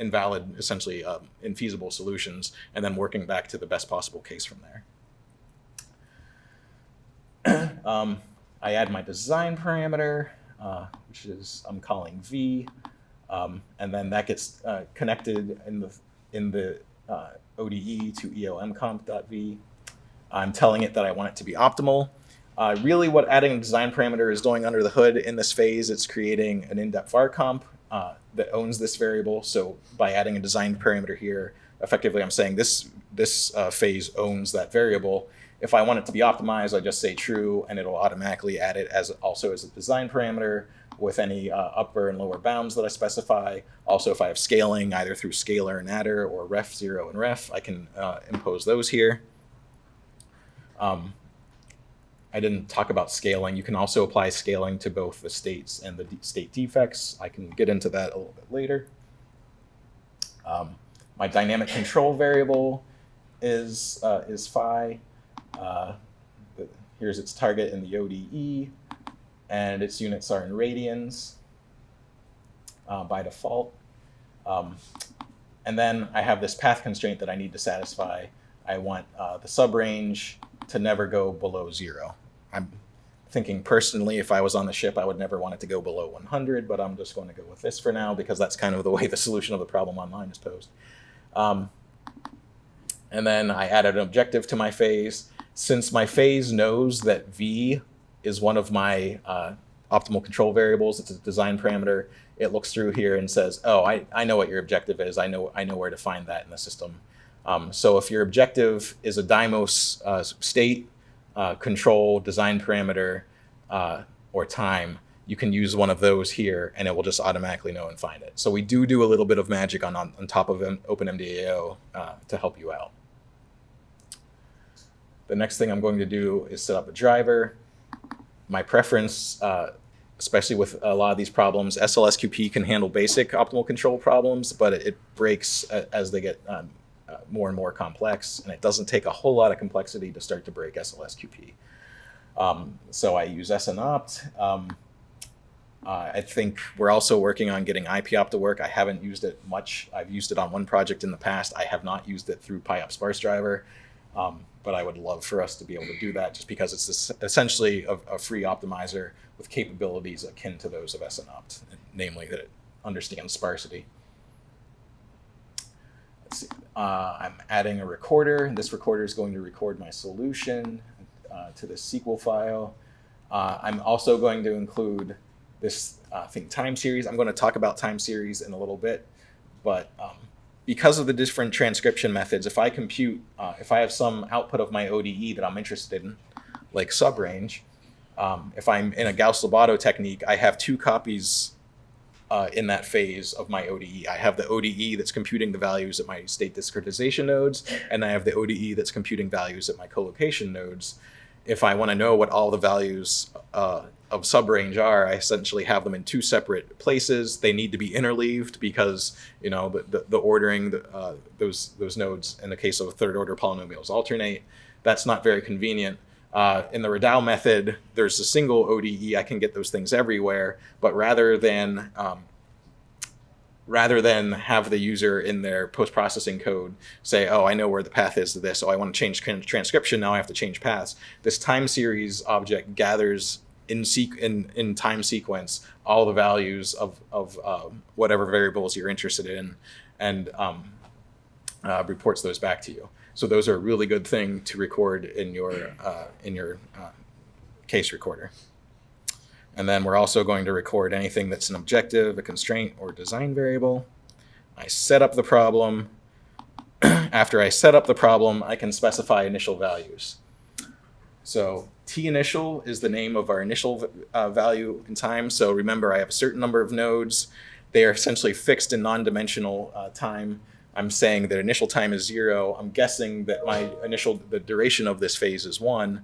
Speaker 2: invalid essentially um, infeasible solutions and then working back to the best possible case from there um, I add my design parameter, uh, which is I'm calling v, um, and then that gets uh, connected in the in the uh, ODE to eomcomp.v. I'm telling it that I want it to be optimal. Uh, really, what adding a design parameter is doing under the hood in this phase, it's creating an indep var comp uh, that owns this variable. So by adding a design parameter here, effectively I'm saying this this uh, phase owns that variable. If I want it to be optimized, I just say true, and it'll automatically add it as also as a design parameter with any uh, upper and lower bounds that I specify. Also, if I have scaling, either through scalar and adder or ref zero and ref, I can uh, impose those here. Um, I didn't talk about scaling. You can also apply scaling to both the states and the state defects. I can get into that a little bit later. Um, my dynamic control variable is uh, is phi. Uh, here's its target in the ODE, and its units are in radians uh, by default. Um, and then I have this path constraint that I need to satisfy. I want uh, the subrange to never go below zero. I'm thinking personally, if I was on the ship, I would never want it to go below 100, but I'm just going to go with this for now because that's kind of the way the solution of the problem online is posed. Um, and then I added an objective to my phase. Since my phase knows that V is one of my uh, optimal control variables, it's a design parameter, it looks through here and says, oh, I, I know what your objective is. I know, I know where to find that in the system. Um, so if your objective is a Dymos uh, state, uh, control, design parameter, uh, or time, you can use one of those here and it will just automatically know and find it. So we do do a little bit of magic on, on, on top of OpenMDAO uh, to help you out. The next thing I'm going to do is set up a driver. My preference, uh, especially with a lot of these problems, SLSQP can handle basic optimal control problems, but it, it breaks as they get um, uh, more and more complex, and it doesn't take a whole lot of complexity to start to break SLSQP. Um, so I use SNOpt. Um, uh, I think we're also working on getting IPOPT to work. I haven't used it much. I've used it on one project in the past. I have not used it through pyOptSparse driver, um, but I would love for us to be able to do that just because it's essentially a, a, free optimizer with capabilities akin to those of SNOpt, namely that it understands sparsity. Uh, I'm adding a recorder. This recorder is going to record my solution uh, to the SQL file. Uh, I'm also going to include this uh, thing time series. I'm going to talk about time series in a little bit, but um, because of the different transcription methods, if I compute, uh, if I have some output of my ODE that I'm interested in, like subrange, um, if I'm in a Gauss-Lobatto technique, I have two copies uh, in that phase of my ODE. I have the ODE that's computing the values at my state discretization nodes, and I have the ODE that's computing values at my collocation nodes. If I want to know what all the values uh, of subrange are, I essentially have them in two separate places. They need to be interleaved because you know the, the, the ordering the, uh, those those nodes in the case of third order polynomials alternate. That's not very convenient. Uh, in the Radau method, there's a single ODE. I can get those things everywhere, but rather than um, rather than have the user in their post-processing code say, oh, I know where the path is to this, oh, I want to change transcription, now I have to change paths. This time series object gathers in, in, in time sequence all the values of, of uh, whatever variables you're interested in and um, uh, reports those back to you. So those are a really good thing to record in your uh, in your uh, case recorder. And then we're also going to record anything that's an objective, a constraint, or design variable. I set up the problem. After I set up the problem, I can specify initial values. So t initial is the name of our initial uh, value in time. So remember, I have a certain number of nodes. They are essentially fixed in non-dimensional uh, time. I'm saying that initial time is zero. I'm guessing that my initial the duration of this phase is one.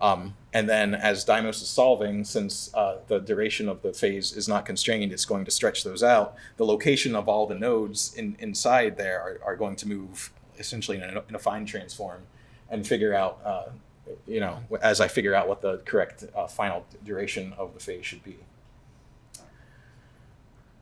Speaker 2: Um, and then as Dymos is solving, since uh, the duration of the phase is not constrained, it's going to stretch those out. The location of all the nodes in, inside there are, are going to move essentially in a, in affine transform and figure out, uh, you know, as I figure out what the correct uh, final duration of the phase should be.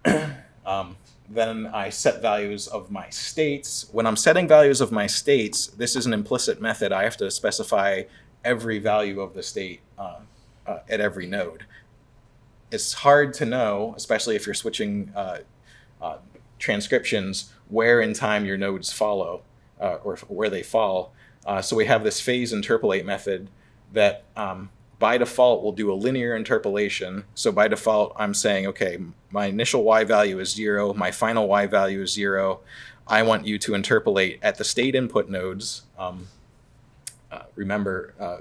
Speaker 2: um, then I set values of my states. When I'm setting values of my states, this is an implicit method. I have to specify every value of the state uh, uh, at every node. It's hard to know, especially if you're switching uh, uh transcriptions, where in time your nodes follow uh, or where they fall. Uh, so we have this phase interpolate method that um, by default will do a linear interpolation. So by default, I'm saying, okay, my initial y value is zero, my final y value is zero. I want you to interpolate at the state input nodes. Um, uh, remember, uh,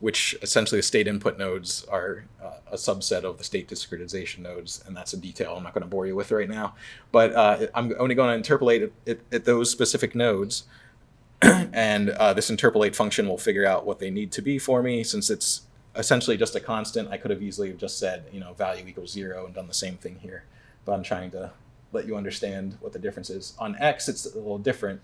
Speaker 2: which essentially the state input nodes are uh, a subset of the state discretization nodes, and that's a detail I'm not going to bore you with right now. But uh, I'm only going to interpolate at, at, at those specific nodes and uh, this interpolate function will figure out what they need to be for me. Since it's essentially just a constant, I could have easily just said, you know, value equals zero and done the same thing here. But I'm trying to let you understand what the difference is. On x, it's a little different.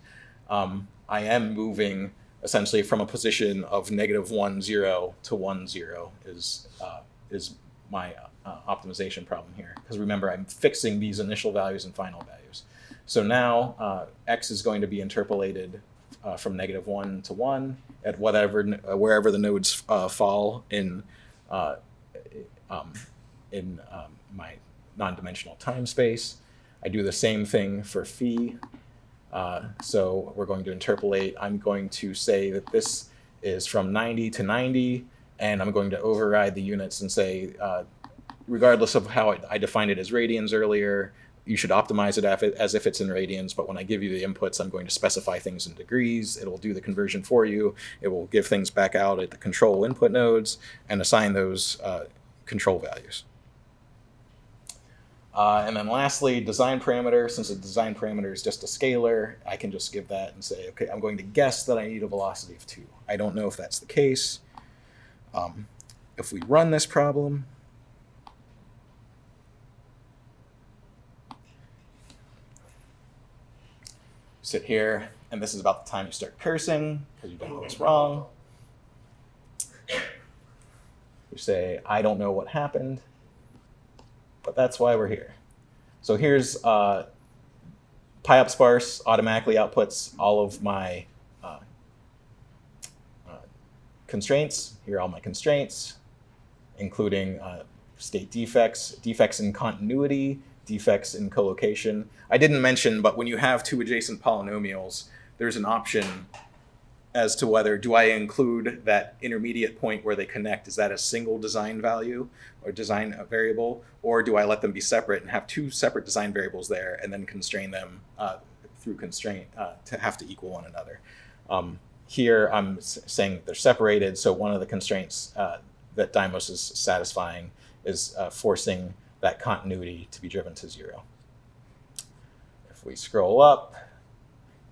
Speaker 2: Um, I am moving essentially from a position of negative one, zero to one, zero is, uh, is my uh, optimization problem here. Because remember, I'm fixing these initial values and final values. So now uh, x is going to be interpolated uh, from negative one to one at whatever uh, wherever the nodes uh, fall in uh, um, in um, my non-dimensional time space. I do the same thing for phi. Uh, so we're going to interpolate. I'm going to say that this is from 90 to 90, and I'm going to override the units and say, regardless of how I, I defined it as radians earlier, you should optimize it as if it's in radians, but when I give you the inputs, I'm going to specify things in degrees. It'll do the conversion for you. It will give things back out at the control input nodes and assign those uh, control values. Uh, and then lastly, design parameter. Since a design parameter is just a scalar, I can just give that and say, okay, I'm going to guess that I need a velocity of 2. I don't know if that's the case. Um, if we run this problem, sit here, and this is about the time you start cursing because you don't know what's wrong. You say, I don't know what happened, but that's why we're here. So here's uh, automatically outputs all of my uh, uh, constraints. Here are all my constraints, including uh, state defects, defects in continuity, defects in collocation. I didn't mention, but when you have two adjacent polynomials, there's an option as to whether do I include that intermediate point where they connect, is that a single design value or design variable, or do I let them be separate and have two separate design variables there and then constrain them uh, through constraint uh, to have to equal one another. Um, here I'm saying that they're separated, so one of the constraints uh, that Dymos is satisfying is uh, forcing that continuity to be driven to zero. If we scroll up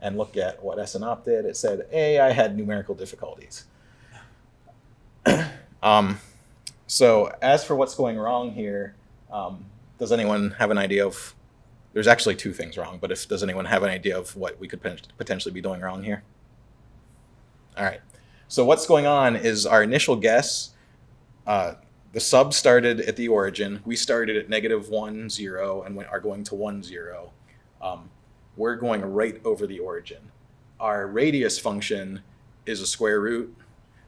Speaker 2: and look at what SNOPT did, it said, A, I had numerical difficulties. um, so as for what's going wrong here, um, does anyone have an idea of, there's actually two things wrong, but if does anyone have an idea of what we could potentially be doing wrong here? All right. So what's going on is our initial guess uh, the sub started at the origin. We started at negative one, zero, and are going to one, zero. Um, we're going right over the origin. Our radius function is a square root.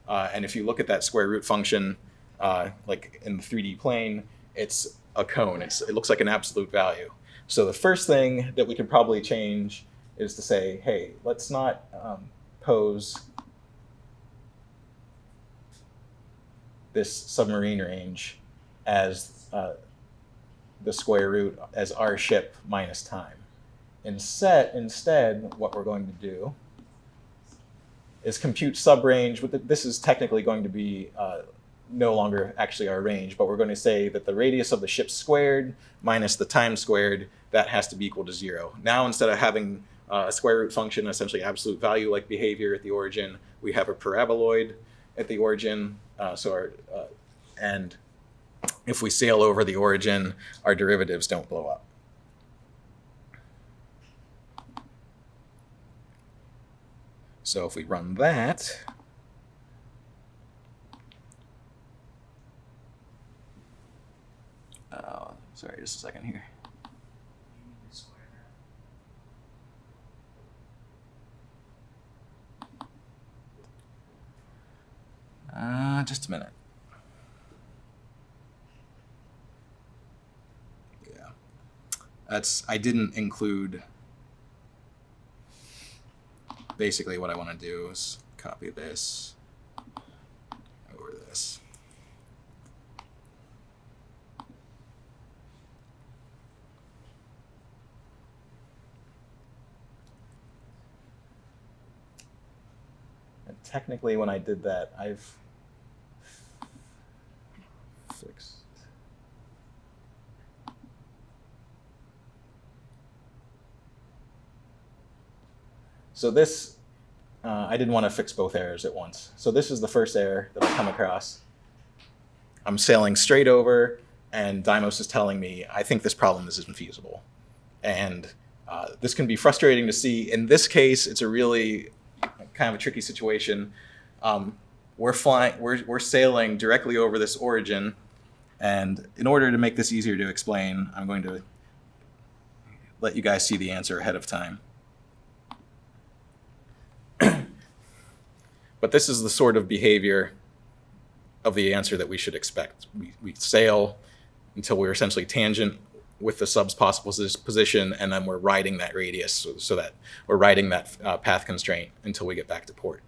Speaker 2: Uh, and if you look at that square root function, uh, like in the 3D plane, it's a cone. It's, it looks like an absolute value. So the first thing that we could probably change is to say, hey, let's not um, pose this submarine range as uh, the square root as our ship minus time. Instead, instead, what we're going to do is compute subrange. With this is technically going to be uh, no longer actually our range, but we're going to say that the radius of the ship squared minus the time squared, that has to be equal to zero. Now, instead of having uh, a square root function, essentially absolute value like behavior at the origin, we have a paraboloid at the origin. Uh, so our, uh, and if we sail over the origin, our derivatives don't blow up. So if we run that,
Speaker 5: Oh, sorry, just a second here. Uh, just a minute.
Speaker 2: yeah, that's I didn't include. Basically, what I want to do is copy this over this. And technically, when I did that, I've fixed. So this, uh, I didn't want to fix both errors at once. So this is the first error that I come across. I'm sailing straight over, and Dymos is telling me, I think this problem is infeasible. And uh, this can be frustrating to see. In this case, it's a really kind of a tricky situation. Um, we're flying, we're, we're sailing directly over this origin, and in order to make this easier to explain, I'm going to let you guys see the answer ahead of time. But this is the sort of behavior of the answer that we should expect. We, we sail until we're essentially tangent with the sub's possible position, and then we're riding that radius so, so that we're riding that uh, path constraint until we get back to port.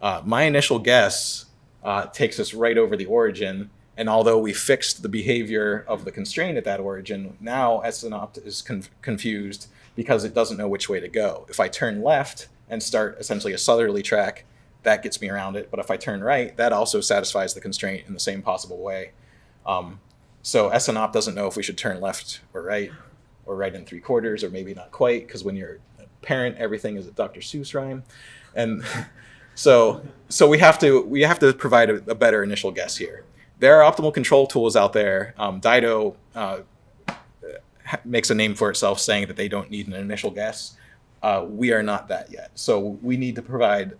Speaker 2: Uh, my initial guess uh, takes us right over the origin, and although we fixed the behavior of the constraint at that origin, now SNOPT is con- confused because it doesn't know which way to go. If I turn left and start essentially a southerly track, that gets me around it. But if I turn right, that also satisfies the constraint in the same possible way. Um, so SNOPT doesn't know if we should turn left or right, or right in three quarters, or maybe not quite, because when you're a parent, everything is a Dr. Seuss rhyme, and so so we have to we have to provide a, a better initial guess here. There are optimal control tools out there. Um, DIDO uh, makes a name for itself, saying that they don't need an initial guess. Uh, we are not that yet, so we need to provide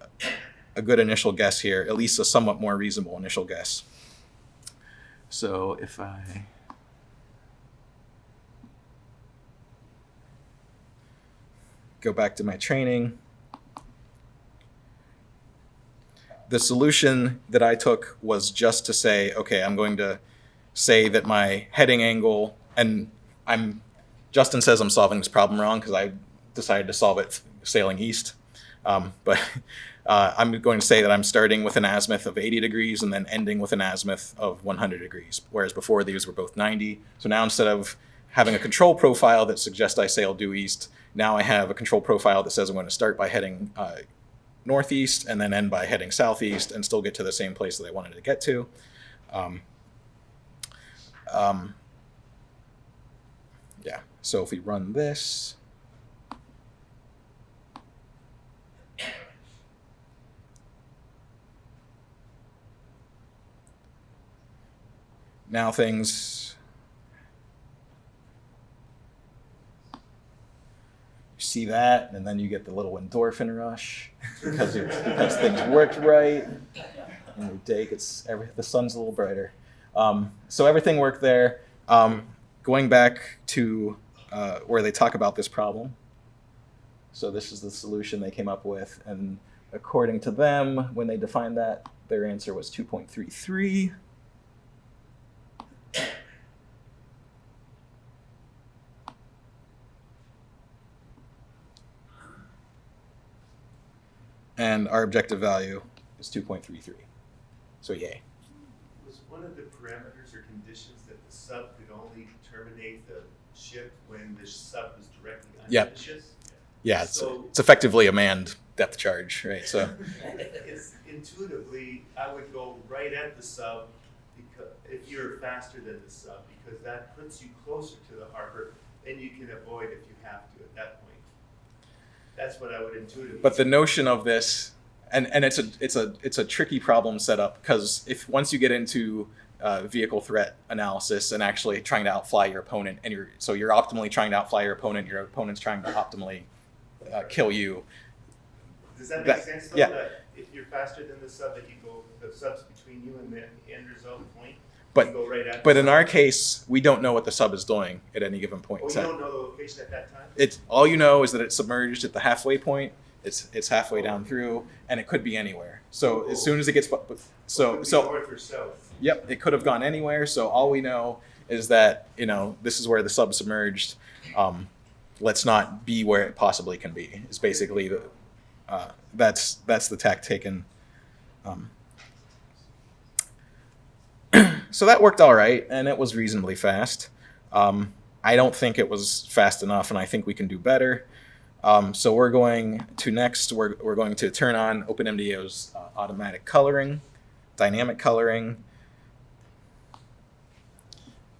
Speaker 2: a good initial guess here, at least a somewhat more reasonable initial guess.
Speaker 5: So if I
Speaker 2: go back to my training. The solution that I took was just to say, okay, I'm going to say that my heading angle, and I'm, Justin says I'm solving this problem wrong because I decided to solve it sailing east. Um, but uh, I'm going to say that I'm starting with an azimuth of 80 degrees and then ending with an azimuth of 100 degrees, whereas before these were both 90. So now instead of having a control profile that suggests I sail due east, now I have a control profile that says I'm going to start by heading uh, northeast and then end by heading southeast and still get to the same place that I wanted to get to. Um, um, yeah, so if we run this, now things you see that and then you get the little endorphin rush because it's because things worked right. And your day gets every the sun's a little brighter. Um, so everything worked there. Um, going back to uh, where they talk about this problem. So this is the solution they came up with and according to them when they defined that their answer was 2.33 and our objective value is 2.33. So yay.
Speaker 3: Was one of the parameters or conditions that the sub could only terminate the ship when the sub was directly under
Speaker 2: Yep.
Speaker 3: the ship?
Speaker 2: Yeah, it's,
Speaker 3: So-
Speaker 2: it's effectively a manned depth charge, right? So
Speaker 3: It's intuitively, I would go right at the sub because, if you're faster than the sub, because that puts you closer to the harbor, then you can avoid if you have to at that point. That's what I would intuitively.
Speaker 2: but the notion of this and and it's a it's a it's a tricky problem setup because if once you get into uh, vehicle threat analysis and actually trying to outfly your opponent and you're so you're optimally trying to outfly your opponent your opponent's trying to optimally uh, kill you
Speaker 3: Does that make
Speaker 2: that-
Speaker 3: sense though?
Speaker 2: yeah.
Speaker 3: If you're faster than the sub, that you go, the sub's between you and the end result point?
Speaker 2: But-
Speaker 3: right
Speaker 2: but in our case we don't know what the sub is doing at any given point
Speaker 3: Oh, you don't know the location at that time?
Speaker 2: it's all you know is that it's submerged at the halfway point it's it's halfway down through and it could be anywhere so as soon as it gets so
Speaker 3: be
Speaker 2: so
Speaker 3: North or south.
Speaker 2: Yep, it could have gone anywhere. So all we know is that you know this is where the sub submerged. Um, let's not be where it possibly can be. Is basically the uh, that's that's the tack taken. Um, so that worked all right, and it was reasonably fast. Um, I don't think it was fast enough, and I think we can do better. Um, so we're going to next. We're, we're going to turn on OpenMDAO's uh, automatic coloring, dynamic coloring,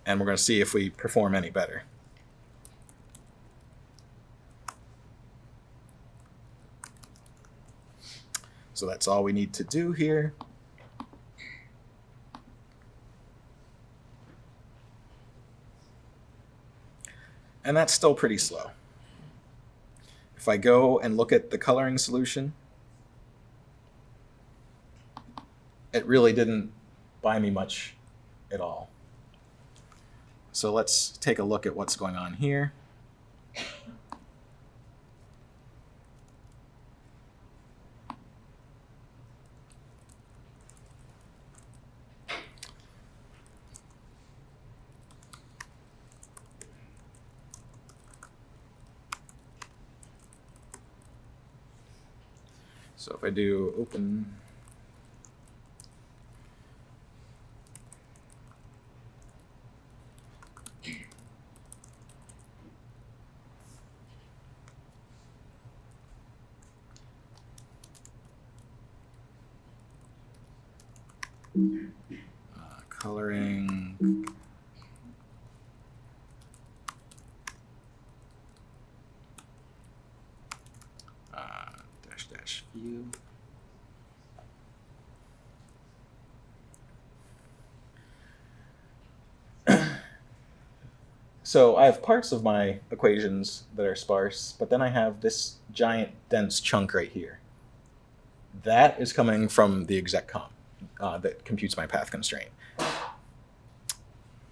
Speaker 2: and we're going to see if we perform any better. So that's all we need to do here. And that's still pretty slow. If I go and look at the coloring solution, it really didn't buy me much at all. So let's take a look at what's going on here. So if I do open uh, coloring uh, dash dash view. So I have parts of my equations that are sparse, but then I have this giant dense chunk right here. That is coming from the exec comp uh, that computes my path constraint.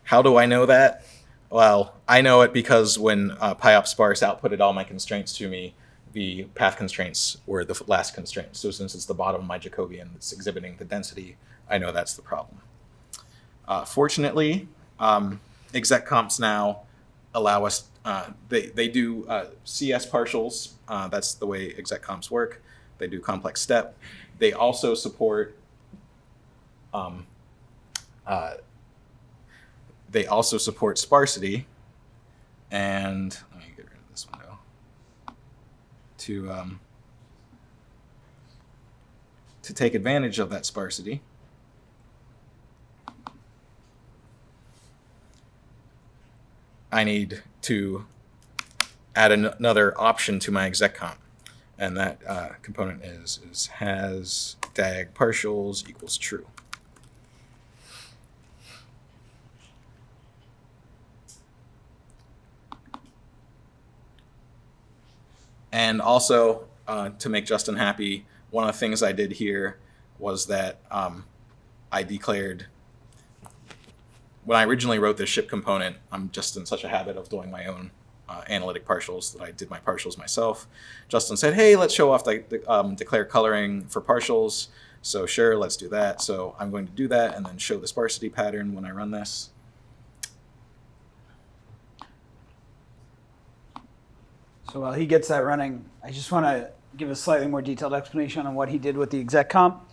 Speaker 2: How do I know that? Well, I know it because when uh, sparse outputted all my constraints to me, the path constraints were the last constraint. So since it's the bottom of my Jacobian that's exhibiting the density, I know that's the problem. Uh, fortunately, um, exec comps now allow us, uh, they, they do uh, CS partials. Uh, that's the way exec comps work. They do complex step. They also support, um, uh, they also support sparsity. And let me get rid of this window. To, um, to take advantage of that sparsity. I need to add an- another option to my exec comp. And that uh, component is, is has diag partials equals true. And also, uh, to make Justin happy, one of the things I did here was that um, I declared when I originally wrote this ship component, I'm just in such a habit of doing my own uh, analytic partials that I did my partials myself. Justin said, "Hey, let's show off the, the um, declare coloring for partials." So sure, let's do that. So I'm going to do that and then show the sparsity pattern when I run this.
Speaker 1: So while he gets that running, I just want to give a slightly more detailed explanation on what he did with the exec comp.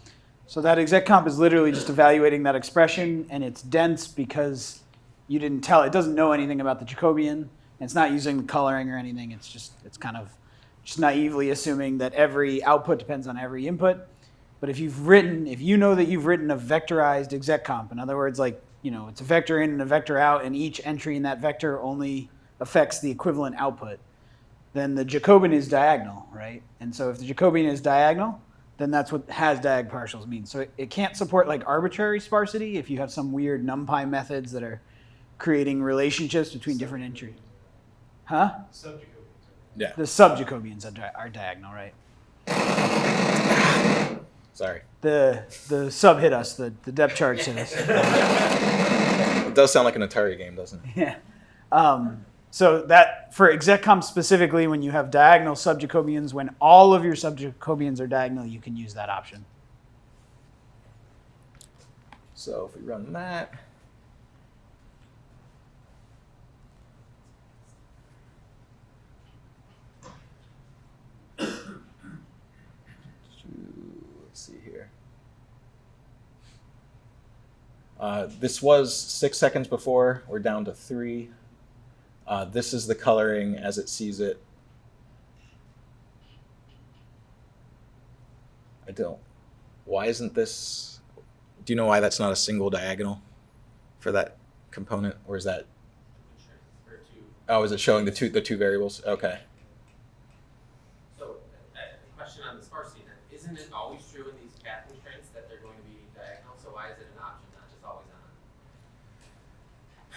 Speaker 1: So that exec comp is literally just evaluating that expression, and it's dense because you didn't tell it doesn't know anything about the Jacobian. And it's not using the coloring or anything. It's just it's kind of just naively assuming that every output depends on every input. But if you've written, if you know that you've written a vectorized exec comp, in other words, like you know, it's a vector in and a vector out, and each entry in that vector only affects the equivalent output, then the Jacobian is diagonal, right? And so if the Jacobian is diagonal, then that's what has diag partials mean. So it, it can't support like arbitrary sparsity if you have some weird NumPy methods that are creating relationships between different entries. Huh?
Speaker 2: Yeah.
Speaker 1: The sub-Jacobians are, di- are diagonal, right?
Speaker 2: Sorry.
Speaker 1: The the sub hit us. The the depth charge hit us.
Speaker 2: It does sound like an Atari game, doesn't it?
Speaker 1: Yeah. Um, so that for execcomp specifically, when you have diagonal sub-Jacobians, when all of your sub-Jacobians are diagonal, you can use that option.
Speaker 2: So if we run that. Uh, this was six seconds before. We're down to three. Uh, this is the coloring as it sees it. I don't. Why isn't this? Do you know why that's not a single diagonal for that component, or is that? Oh, is it showing the two the two variables? Okay.
Speaker 6: So, uh, a question on the sparsity then, isn't it always true in these path constraints that they're going to be diagonal, so why is it an option, not just always on?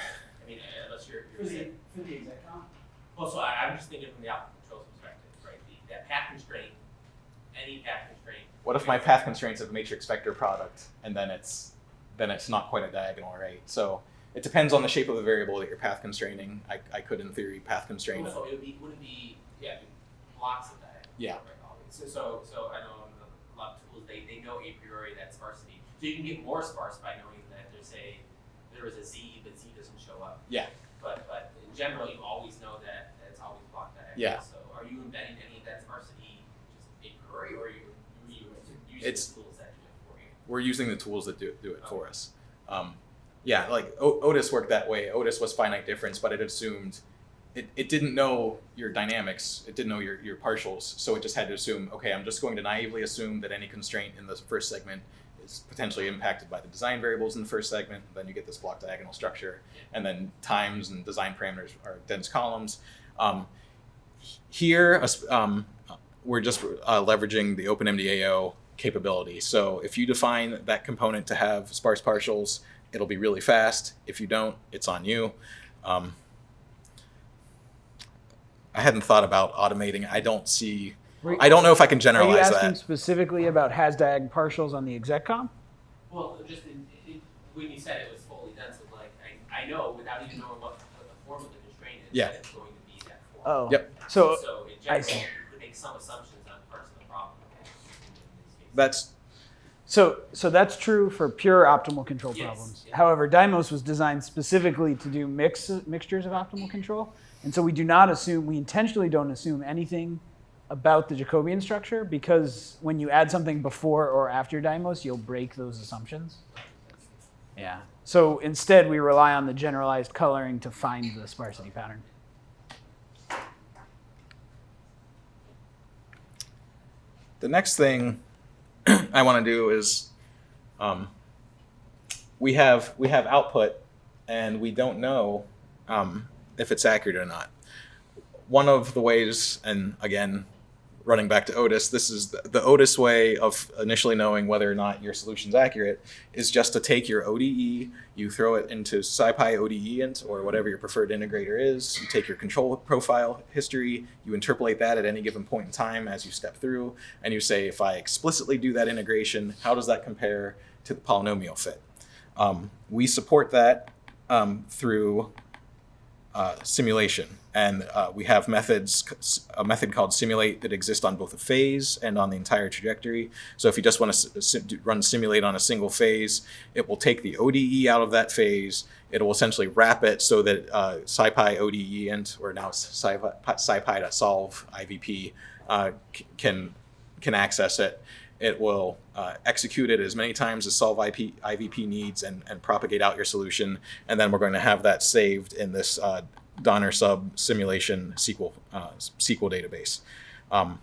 Speaker 6: I mean, unless you're, you're saying,
Speaker 1: for the execcomp.
Speaker 6: Well, so I, I'm just thinking from the output controls perspective, right, the, that path constraint, any path constraint.
Speaker 2: What if my path constraints of a matrix vector product, and then it's then it's not quite a diagonal, right? So it depends on the shape of the variable that you're path constraining. I, I could, in theory, path constrain.
Speaker 6: So it would be, would it be, yeah, blocks of diagonal.
Speaker 2: Yeah.
Speaker 6: Right, so, so, so I know a lot of tools, they, they know a priori that sparsity, so you can get more sparse by knowing that there's a, there is a Z, but Z doesn't show up.
Speaker 2: Yeah.
Speaker 6: But, but in general, you always know that, that it's always block diagonal.
Speaker 2: Yeah.
Speaker 6: So are you embedding any of that sparsity just a priori, or are you, you, you using
Speaker 2: It's-
Speaker 6: the tools that do it for you?
Speaker 2: We're using the tools that do, do it for us. Um, yeah, like o- Otis worked that way. Otis was finite difference, but it assumed it, it didn't know your dynamics. It didn't know your, your partials. So it just had to assume, okay, I'm just going to naively assume that any constraint in the first segment is potentially impacted by the design variables in the first segment. Then you get this block diagonal structure. And then times and design parameters are dense columns. Um, here, um, we're just uh, leveraging the OpenMDAO capability. So if you define that component to have sparse partials, it'll be really fast. If you don't, it's on you. Um, I hadn't thought about automating. I don't see. I don't know if I can
Speaker 1: Are you
Speaker 2: generalize
Speaker 1: asking
Speaker 2: that.
Speaker 1: specifically about has diag partials on the execcomp?
Speaker 6: Well, just in, in, when you said it was fully dense, I'm like, I, I know without even knowing what, what the form of the constraint is,
Speaker 2: Yeah.
Speaker 6: that it's going to be that form.
Speaker 1: Oh.
Speaker 2: Yep.
Speaker 1: So
Speaker 6: So in
Speaker 1: I see.
Speaker 6: you make some assumptions on parts of the problem. in these cases.
Speaker 2: That's
Speaker 1: So, so that's true for pure optimal control
Speaker 6: Yes,
Speaker 1: problems.
Speaker 6: yeah.
Speaker 1: However, Dymos was designed specifically to do mix, mixtures of optimal control. And so we do not assume, we intentionally don't assume anything about the Jacobian structure because when you add something before or after Dymos, you'll break those assumptions. Yeah. So instead, we rely on the generalized coloring to find the sparsity pattern.
Speaker 2: The next thing I want to do is um, we have we have output and we don't know um, if it's accurate or not. One of the ways, and again, running back to Otis, this is the, the Otis way of initially knowing whether or not your solution's accurate is just to take your ODE, you throw it into SciPy ODE int or whatever your preferred integrator is. You take your control profile history, you interpolate that at any given point in time as you step through, and you say, if I explicitly do that integration, how does that compare to the polynomial fit? Um, we support that um, through uh, simulation. And uh, we have methods, a method called simulate that exists on both a phase and on the entire trajectory. So if you just want to s- s- run simulate on a single phase, it will take the ODE out of that phase. It will essentially wrap it so that uh, SciPy ODE int, or now SciPy, SciPy.solve IVP, uh, can can access it. It will uh, execute it as many times as solve IP, IVP needs and, and propagate out your solution. And then we're going to have that saved in this uh, Donner sub simulation SQL uh, SQL database. Um,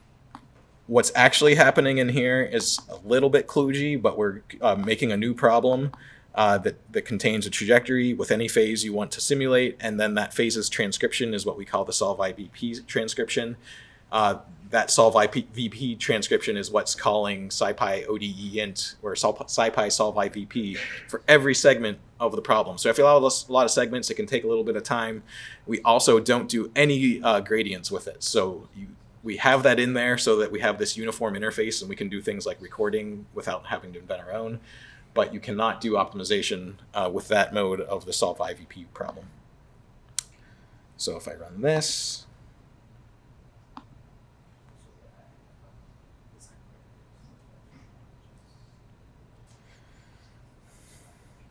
Speaker 2: what's actually happening in here is a little bit kludgy, but we're uh, making a new problem uh, that, that contains a trajectory with any phase you want to simulate, and then that phase's transcription is what we call the solve IVP transcription. Uh, that solve IVP transcription is what's calling SciPy ODE int or SciPy solve IVP for every segment of the problem. So if you allow a lot of segments, it can take a little bit of time. We also don't do any uh, gradients with it. So you, we have that in there so that we have this uniform interface and we can do things like recording without having to invent our own. But you cannot do optimization uh, with that mode of the solve IVP problem. So if I run this,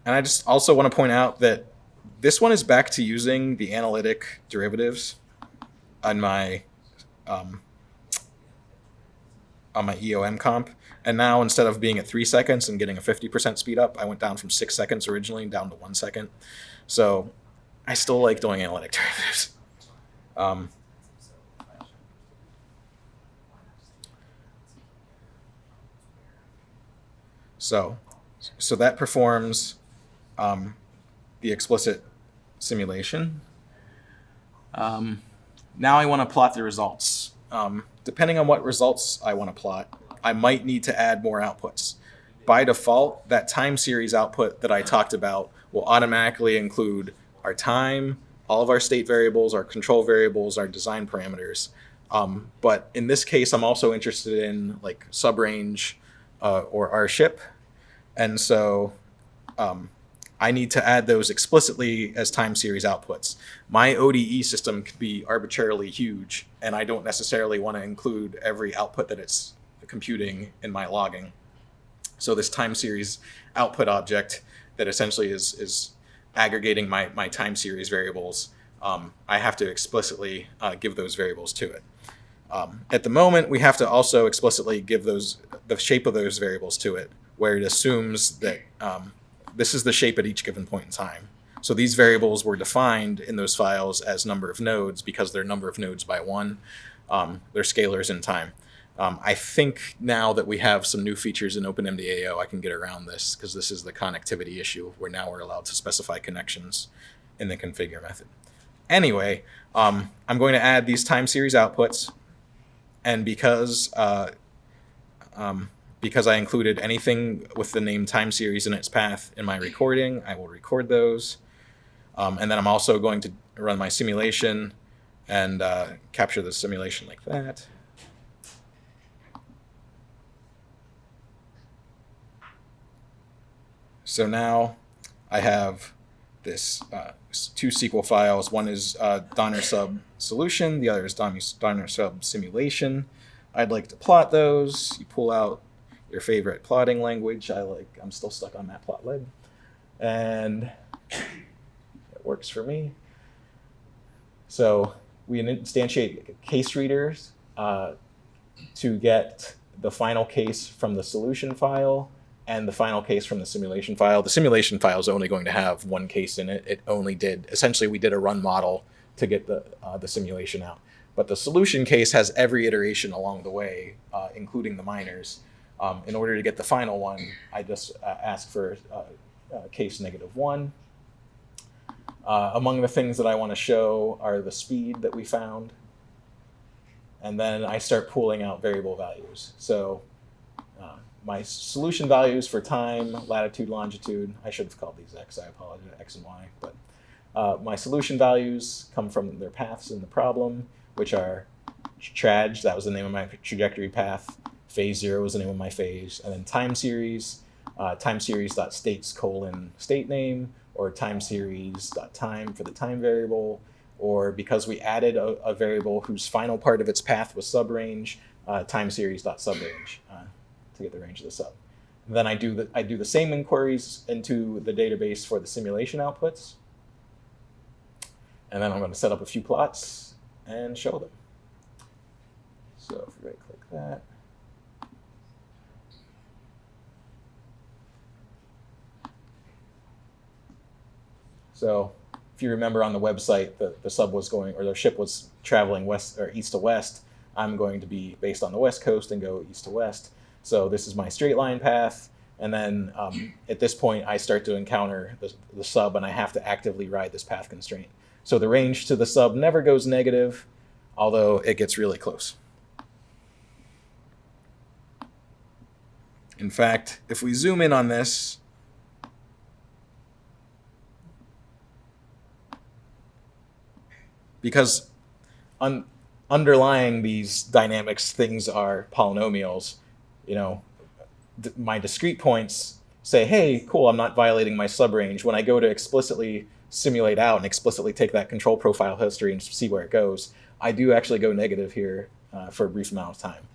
Speaker 2: And I just also want to point out that this one is back to using the analytic derivatives on my um, on my EOM comp. And now instead of being at three seconds and getting a 50% speed up, I went down from six seconds originally down to one second. So I still like doing analytic derivatives. Um, so, so that performs um, the explicit simulation. Um, now I want to plot the results. Um, depending on what results I want to plot, I might need to add more outputs. By default, that time series output that I talked about will automatically include our time, all of our state variables, our control variables, our design parameters. Um, but in this case, I'm also interested in like subrange uh, or our ship. And so um, I need to add those explicitly as time series outputs. My ODE system could be arbitrarily huge, and I don't necessarily want to include every output that it's computing in my logging. So this time series output object that essentially is, is aggregating my, my time series variables, um, I have to explicitly uh, give those variables to it. Um, at the moment, we have to also explicitly give those the shape of those variables to it, where it assumes that um, this is the shape at each given point in time. So these variables were defined in those files as number of nodes because they're number of nodes by one. Um, they're scalars in time. Um, I think now that we have some new features in OpenMDAO, I can get around this because this is the connectivity issue where now we're allowed to specify connections in the configure method. Anyway, um, I'm going to add these time series outputs. And because uh, um, because I included anything with the name time series in its path in my recording, I will record those. Um, and then I'm also going to run my simulation and uh, capture the simulation like that. So now I have this uh, two SQL files. One is uh, Donner sub solution. The other is Donner sub simulation. I'd like to plot those. You pull out your favorite plotting language. I like. I'm still stuck on Matplotlib, and it works for me. So we instantiate case readers uh, to get the final case from the solution file and the final case from the simulation file. The simulation file is only going to have one case in it. It only did, essentially we did a run model to get the, uh, the simulation out. But the solution case has every iteration along the way, uh, including the minors. Um, in order to get the final one, I just uh, ask for uh, uh, case negative one. Uh, among the things that I want to show are the speed that we found. And then I start pulling out variable values. So uh, my solution values for time, latitude, longitude, I should have called these x, I apologize, x and y, but uh, my solution values come from their paths in the problem, which are traj, that was the name of my trajectory path, phase zero was the name of my phase, and then time series, uh, time series dot states colon state name, or time series dot time for the time variable, or because we added a, a variable whose final part of its path was subrange, uh, time series dot subrange. Uh, to get the range of the sub. And then I do the I do the same inquiries into the database for the simulation outputs. And then I'm going to set up a few plots and show them. So if we right click that. So if you remember on the website, the, the sub was going, or the ship was traveling west or east to west. I'm going to be based on the west coast and go east to west. So this is my straight line path. And then um, at this point, I start to encounter the, the sub and I have to actively ride this path constraint. So the range to the sub never goes negative, although it gets really close. In fact, if we zoom in on this, because un- underlying these dynamics, things are polynomials, you know, my discrete points say, hey, cool, I'm not violating my subrange. When I go to explicitly simulate out and explicitly take that control profile history and see where it goes, I do actually go negative here uh, for a brief amount of time.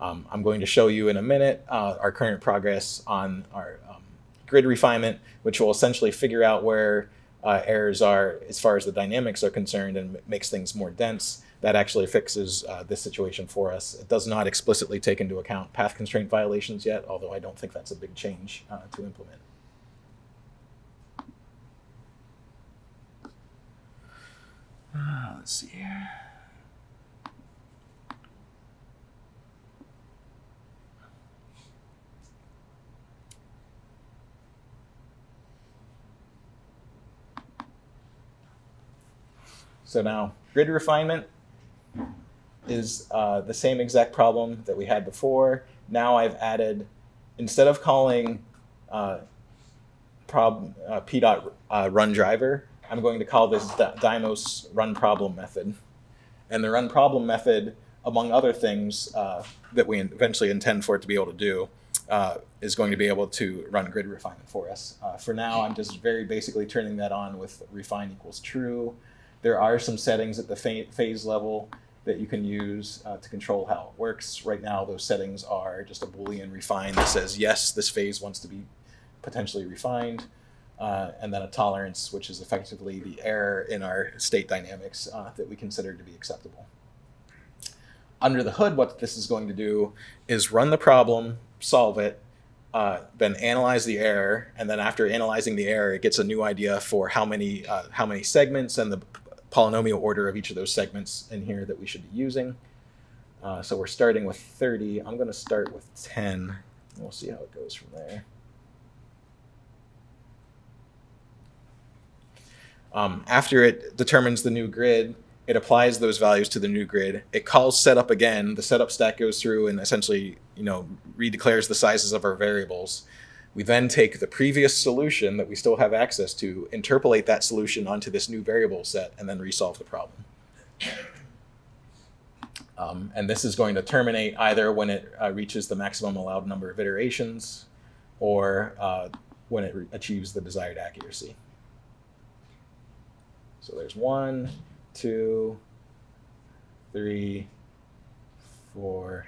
Speaker 2: Um, I'm going to show you in a minute uh, our current progress on our um, grid refinement, which will essentially figure out where uh, errors are as far as the dynamics are concerned and makes things more dense. That actually fixes uh, this situation for us. It does not explicitly take into account path constraint violations yet, although I don't think that's a big change uh, to implement.
Speaker 5: Ah, let's see here.
Speaker 2: So now grid refinement is uh, the same exact problem that we had before. Now I've added, instead of calling uh, uh, p dot uh, run driver, I'm going to call this Dy- Dymos run problem method. And the run problem method, among other things uh, that we eventually intend for it to be able to do, uh, is going to be able to run grid refinement for us. Uh, for now, I'm just very basically turning that on with refine equals true. There are some settings at the phase level that you can use uh, to control how it works. Right now, those settings are just a Boolean refine that says, yes, this phase wants to be potentially refined, uh, and then a tolerance, which is effectively the error in our state dynamics uh, that we consider to be acceptable. Under the hood, what this is going to do is run the problem, solve it, uh, then analyze the error, and then after analyzing the error, it gets a new idea for how many uh, how many segments and the polynomial order of each of those segments in here that we should be using. Uh, so we're starting with 30. I'm going to start with 10. We'll see how it goes from there. Um, after it determines the new grid, it applies those values to the new grid. It calls setup again. The setup stack goes through and essentially, you know, redeclares the sizes of our variables. We then take the previous solution that we still have access to, interpolate that solution onto this new variable set, and then resolve the problem. Um, and this is going to terminate either when it uh, reaches the maximum allowed number of iterations or uh, when it achieves the desired accuracy. So there's one, two, three, four.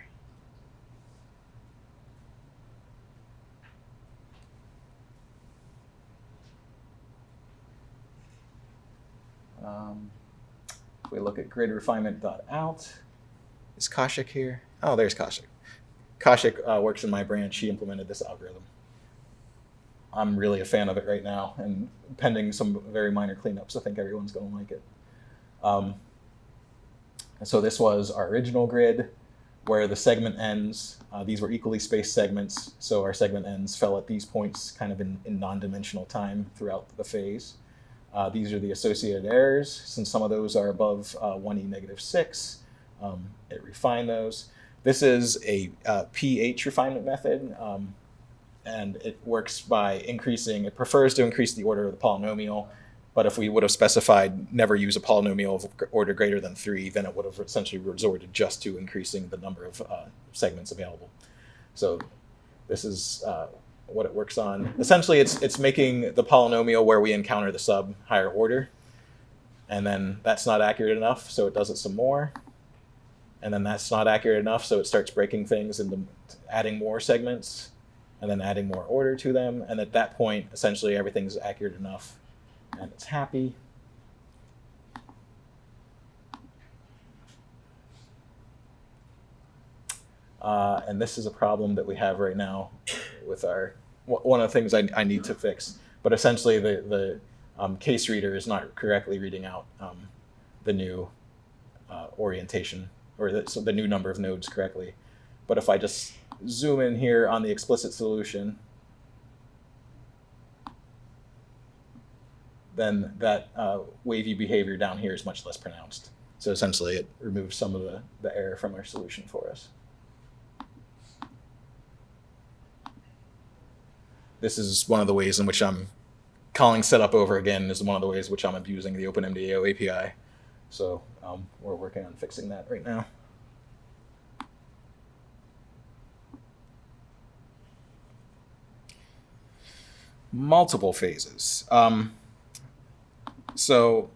Speaker 2: Um, if we look at grid refinement.out, is Kaushik here? Oh, there's Kaushik. Kaushik uh, works in my branch. She implemented this algorithm. I'm really a fan of it right now, and pending some very minor cleanups, I think everyone's going to like it. Um, so this was our original grid, where the segment ends. Uh, these were equally spaced segments, so our segment ends fell at these points, kind of in, in non-dimensional time throughout the phase. Uh, these are the associated errors. Since some of those are above uh, 1e negative 6, um, it refined those. This is a uh, pH refinement method, um, and it works by increasing, it prefers to increase the order of the polynomial, but if we would have specified never use a polynomial of order greater than 3, then it would have essentially resorted just to increasing the number of uh, segments available. So this is uh, what it works on. Essentially, it's it's making the polynomial where we encounter the sub higher order, and then that's not accurate enough, so it does it some more, and then that's not accurate enough, so it starts breaking things into adding more segments, and then adding more order to them, and at that point, essentially everything's accurate enough, and it's happy. Uh, and this is a problem that we have right now with our one of the things I, I need to fix. But essentially, the the um, case reader is not correctly reading out um, the new uh, orientation or the, so the new number of nodes correctly. But if I just zoom in here on the explicit solution, then that uh, wavy behavior down here is much less pronounced. So essentially, it removes some of the, the error from our solution for us. This is one of the ways in which I'm calling setup over again is one of the ways which I'm abusing the OpenMDAO API. So um, we're working on fixing that right now. Multiple phases. Um, so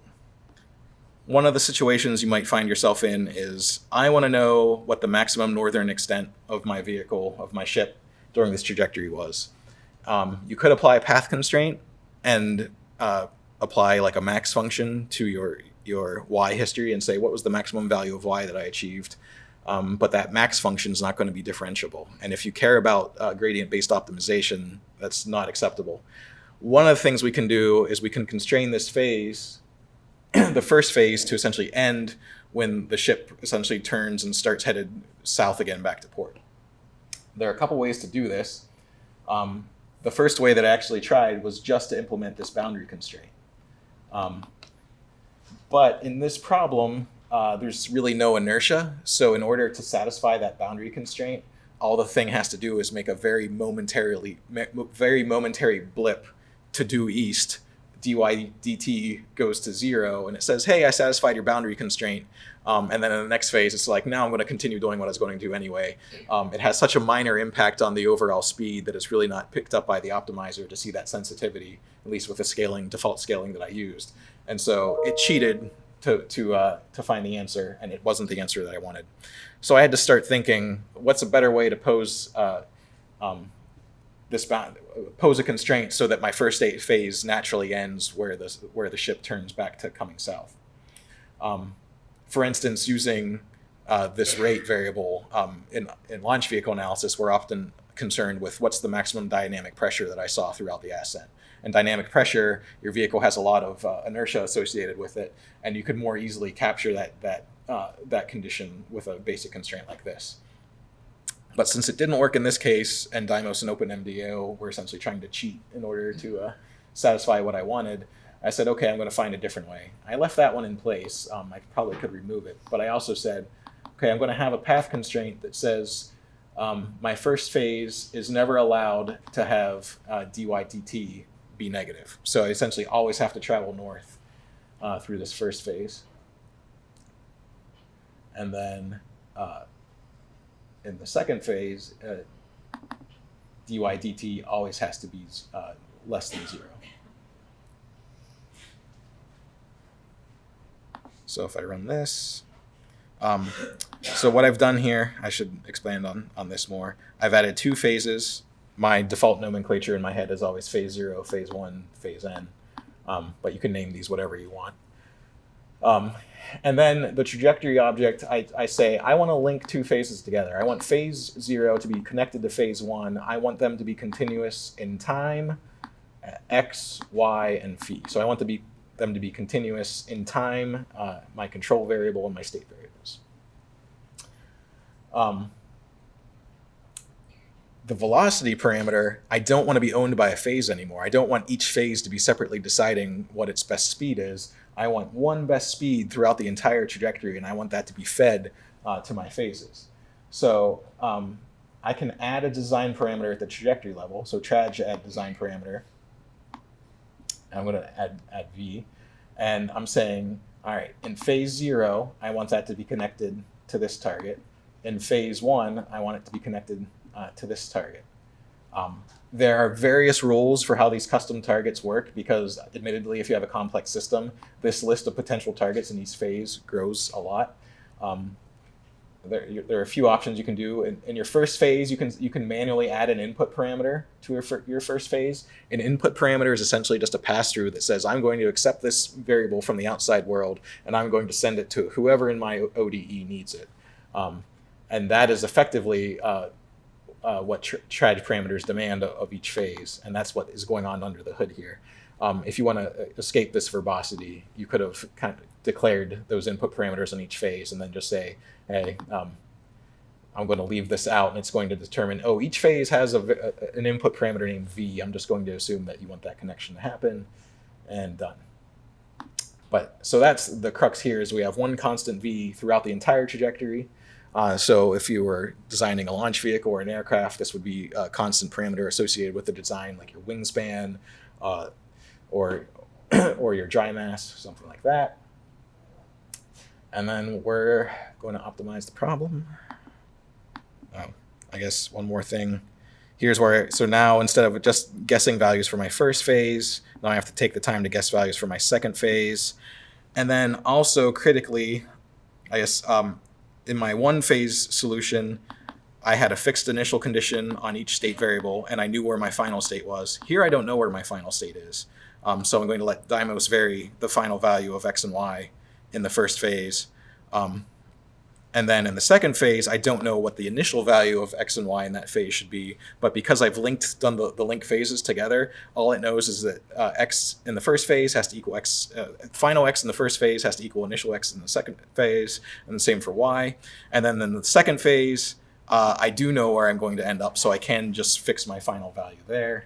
Speaker 2: one of the situations you might find yourself in is I want to know what the maximum northern extent of my vehicle, of my ship, during this trajectory was. Um, you could apply a path constraint and uh, apply like a max function to your your y history and say what was the maximum value of y that I achieved. Um, but that max function is not going to be differentiable. And if you care about uh, gradient-based optimization, that's not acceptable. One of the things we can do is we can constrain this phase, the first phase, to essentially end when the ship essentially turns and starts headed south again back to port. There are a couple ways to do this. Um, the first way that I actually tried was just to implement this boundary constraint. Um, but in this problem, uh, there's really no inertia. So in order to satisfy that boundary constraint, all the thing has to do is make a very momentarily, very momentary blip to due east. dy dt goes to zero, and it says, "Hey, I satisfied your boundary constraint." Um, and then in the next phase, it's like, now I'm going to continue doing what I was going to do anyway. Um, it has such a minor impact on the overall speed that it's really not picked up by the optimizer to see that sensitivity, at least with the scaling, default scaling that I used. And so it cheated to, to, uh, to find the answer, and it wasn't the answer that I wanted. So I had to start thinking, what's a better way to pose uh, um, this bound, pose a constraint so that my first state phase naturally ends where the, where the ship turns back to coming south. Um, for instance, using uh, this rate variable um, in, in launch vehicle analysis, we're often concerned with what's the maximum dynamic pressure that I saw throughout the ascent. And dynamic pressure, your vehicle has a lot of uh, inertia associated with it, and you could more easily capture that that uh, that condition with a basic constraint like this. But since it didn't work in this case, and Dymos and OpenMDAO were essentially trying to cheat in order to uh, satisfy what I wanted, I said, okay, I'm going to find a different way. I left that one in place. Um, I probably could remove it, but I also said, okay, I'm going to have a path constraint that says um, my first phase is never allowed to have uh, dy dt be negative. So I essentially always have to travel north uh, through this first phase. And then uh, in the second phase, uh, dy dt always has to be uh, less than zero. So if I run this, um, so what I've done here, I should expand on, on this more. I've added two phases. My default nomenclature in my head is always phase zero, phase one, phase n. Um, but you can name these whatever you want. Um, and then the trajectory object, I, I say, I want to link two phases together. I want phase zero to be connected to phase one. I want them to be continuous in time, uh, x, y, and phi. So I want to be them to be continuous in time, uh, my control variable, and my state variables. Um, the velocity parameter, I don't want to be owned by a phase anymore. I don't want each phase to be separately deciding what its best speed is. I want one best speed throughout the entire trajectory, and I want that to be fed uh, to my phases. So um, I can add a design parameter at the trajectory level. So traj add design parameter. I'm going to add, add v. And I'm saying, all right, in phase zero, I want that to be connected to this target. In phase one, I want it to be connected uh, to this target. Um, there are various rules for how these custom targets work because admittedly, if you have a complex system, this list of potential targets in each phase grows a lot. Um, there, there are a few options you can do. In, in, your first phase, you can you can manually add an input parameter to your, your first phase. An input parameter is essentially just a pass-through that says, I'm going to accept this variable from the outside world, and I'm going to send it to whoever in my ODE needs it. Um, and that is effectively uh, uh, what tr- TRAD parameters demand of, each phase, and that's what is going on under the hood here. Um, if you want to escape this verbosity, you could have kind of declared those input parameters on each phase, and then just say, "Hey, um, I'm going to leave this out, and it's going to determine, oh, each phase has a, a- an input parameter named v. I'm just going to assume that you want that connection to happen, and done." But so that's the crux here is we have one constant v throughout the entire trajectory. Uh, so if you were designing a launch vehicle or an aircraft, this would be a constant parameter associated with the design, like your wingspan, uh, or or your dry mass, something like that. And then we're going to optimize the problem. Oh, I guess one more thing. Here's where, so now instead of just guessing values for my first phase, now I have to take the time to guess values for my second phase. And then also critically, I guess um, in my one phase solution, I had a fixed initial condition on each state variable and I knew where my final state was. Here I don't know where my final state is. Um, so I'm going to let Dymos vary the final value of x and y in the first phase. Um, and then in the second phase, I don't know what the initial value of x and y in that phase should be. But because I've linked done the, the link phases together, all it knows is that uh, x in the first phase has to equal x, uh, final x in the first phase has to equal initial x in the second phase, and the same for y. And then in the second phase, uh, I do know where I'm going to end up, so I can just fix my final value there.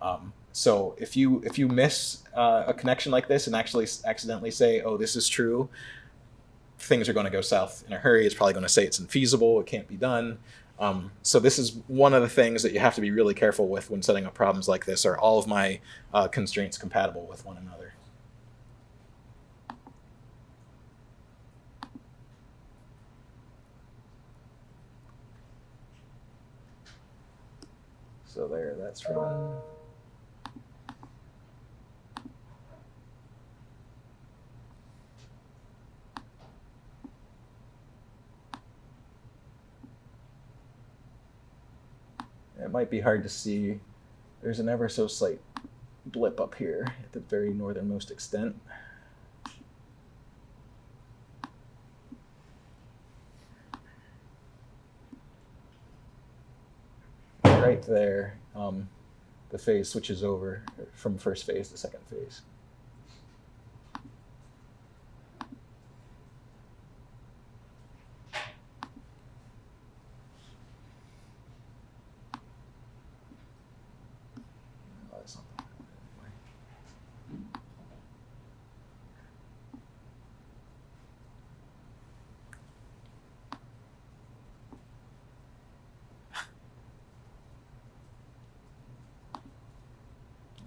Speaker 2: Um, so if you if you miss uh, a connection like this and actually accidentally say, "Oh, this is true," things are going to go south in a hurry. It's probably going to say it's infeasible, it can't be done. Um, so this is one of the things that you have to be really careful with when setting up problems like this. Are all of my uh, constraints compatible with one another? So there, that's run. It might be hard to see. There's an ever so slight blip up here at the very northernmost extent. Right there, um, the phase switches over from first phase to second phase. Oh, that's not the way.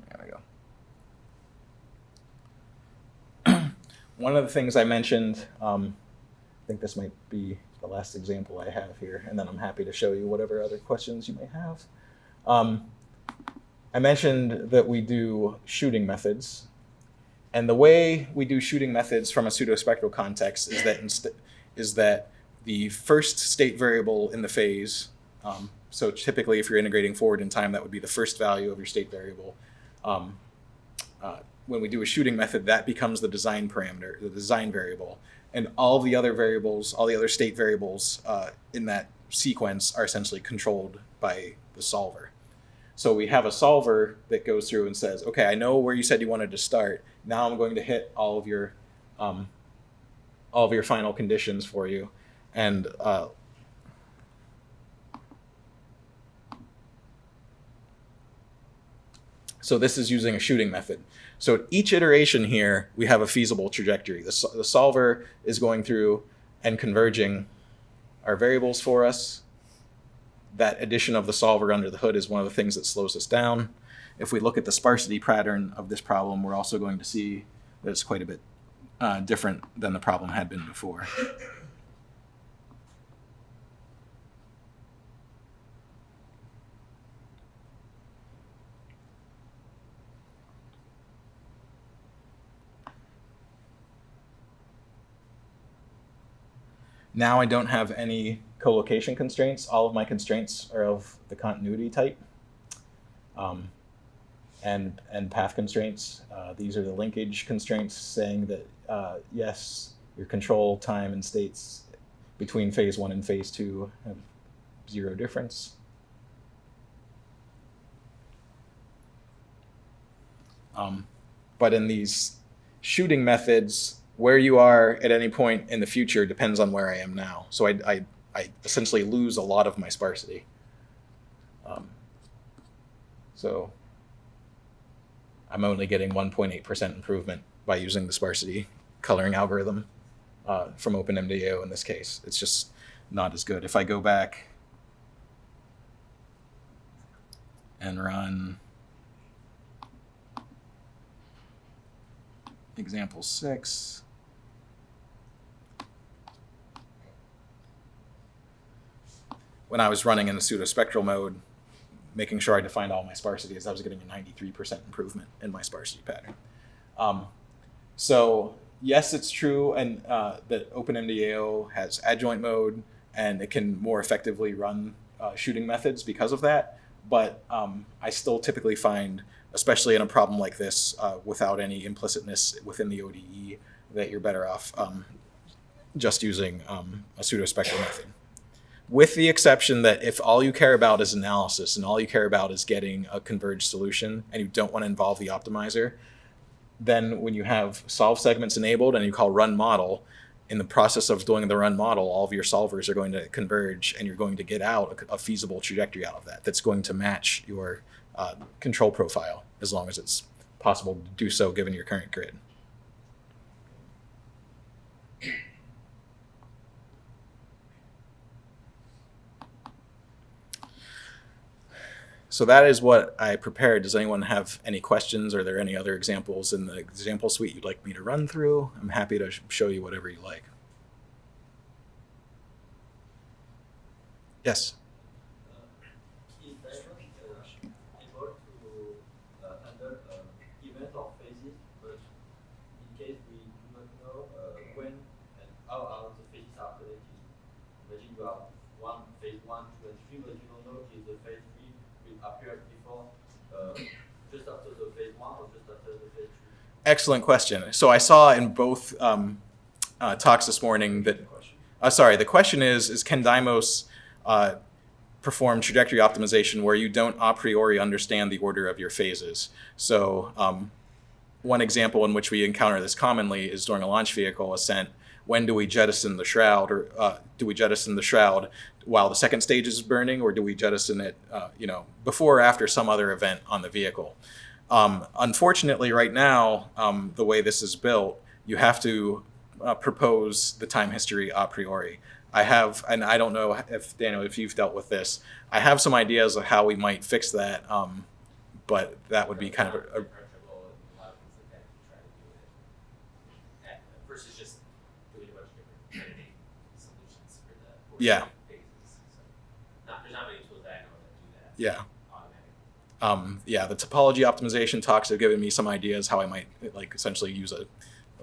Speaker 2: There we go. One of the things I mentioned, um, I think this might be the last example I have here, and then I'm happy to show you whatever other questions you may have. Um, I mentioned that we do shooting methods. And the way we do shooting methods from a pseudospectral context is that is that the first state variable in the phase, um, so typically if you're integrating forward in time, that would be the first value of your state variable. Um, uh, when we do a shooting method, that becomes the design parameter, the design variable. And all the other variables, all the other state variables uh, in that sequence are essentially controlled by the solver. So we have a solver that goes through and says, okay, I know where you said you wanted to start. Now I'm going to hit all of your, um, all of your final conditions for you, and uh, so this is using a shooting method. So at each iteration here, we have a feasible trajectory. The, the solver is going through and converging our variables for us that addition of the solver under the hood is one of the things that slows us down. If we look at the sparsity pattern of this problem, we're also going to see that it's quite a bit uh, different than the problem had been before. Now I don't have any collocation constraints. All of my constraints are of the continuity type. Um, and, and path constraints. Uh, these are the linkage constraints saying that, uh, yes, your control time and states between phase one and phase two have zero difference. Um, but in these shooting methods, where you are at any point in the future depends on where I am now. So I, I, I essentially lose a lot of my sparsity. Um, so I'm only getting 1.8% improvement by using the sparsity coloring algorithm uh, from OpenMDAO in this case. It's just not as good. If I go back and run example six, when I was running in the pseudospectral mode, making sure I defined all my sparsities, I was getting a 93% improvement in my sparsity pattern. Um, so yes, it's true, and uh, that OpenMDAO has adjoint mode, and it can more effectively run uh, shooting methods because of that. But um, I still typically find, especially in a problem like this, uh, without any implicitness within the ODE, that you're better off um, just using um, a pseudospectral method with the exception that if all you care about is analysis and all you care about is getting a converged solution and you don't want to involve the optimizer, then when you have solve segments enabled and you call run model, in the process of doing the run model, all of your solvers are going to converge and you're going to get out a, feasible trajectory out of that that's going to match your uh, control profile as long as it's possible to do so given your current grid. So that is what I prepared. Does anyone have any questions? Are there any other examples in the example suite you'd like me to run through? I'm happy to show you whatever you like. Yes.
Speaker 7: is Dymos uh, able to uh, handle uh, events or phases, but in case we do not know uh, when and how are the phases are connected. Imagine you have one phase one, two, and three, but you don't know if the phase three will appear before, uh, just after the phase one or just after the phase three.
Speaker 2: Excellent question. So I saw in both um, uh, talks this morning that, uh, sorry, the question is, is can Dymos uh, perform trajectory optimization where you don't a priori understand the order of your phases? So um, one example in which we encounter this commonly is during a launch vehicle ascent. When do we jettison the shroud, or uh, do we jettison the shroud while the second stage is burning, or do we jettison it, uh, you know, before or after some other event on the vehicle? Um, unfortunately, right now, um, the way this is built, you have to uh, propose the time history a priori. I have, and I don't know if Daniel, if you've dealt with this, I have some ideas of how we might fix that, um, but that would be kind of a, a
Speaker 6: approachable and a lot of things like that to try to do it. at- Versus just doing a bunch of different solutions for the
Speaker 2: Yeah.
Speaker 6: Not, there's not many tools that I know that do that
Speaker 2: yeah. Um, yeah, the topology optimization talks have given me some ideas how I might like essentially use a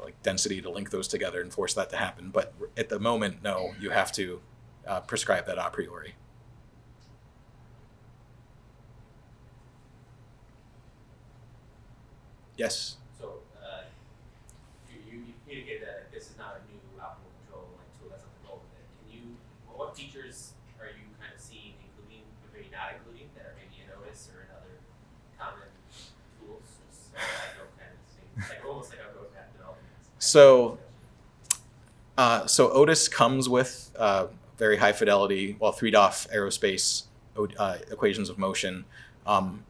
Speaker 2: like density to link those together and force that to happen. But at the moment, no, you have to uh, prescribe that a priori. Yes.
Speaker 6: So, uh, you, you, you communicated that this is not a new optimal control like tool, that's not the goal of it. Can you, what, what features are you kind of seeing, including, or maybe not including, that are maybe in Otis or in other common tools? Just so I know kind of thing, like almost like a roadmap development.
Speaker 2: So- Uh, so Otis comes with uh, very high fidelity, well, three DOF aerospace uh, equations of motion. Um,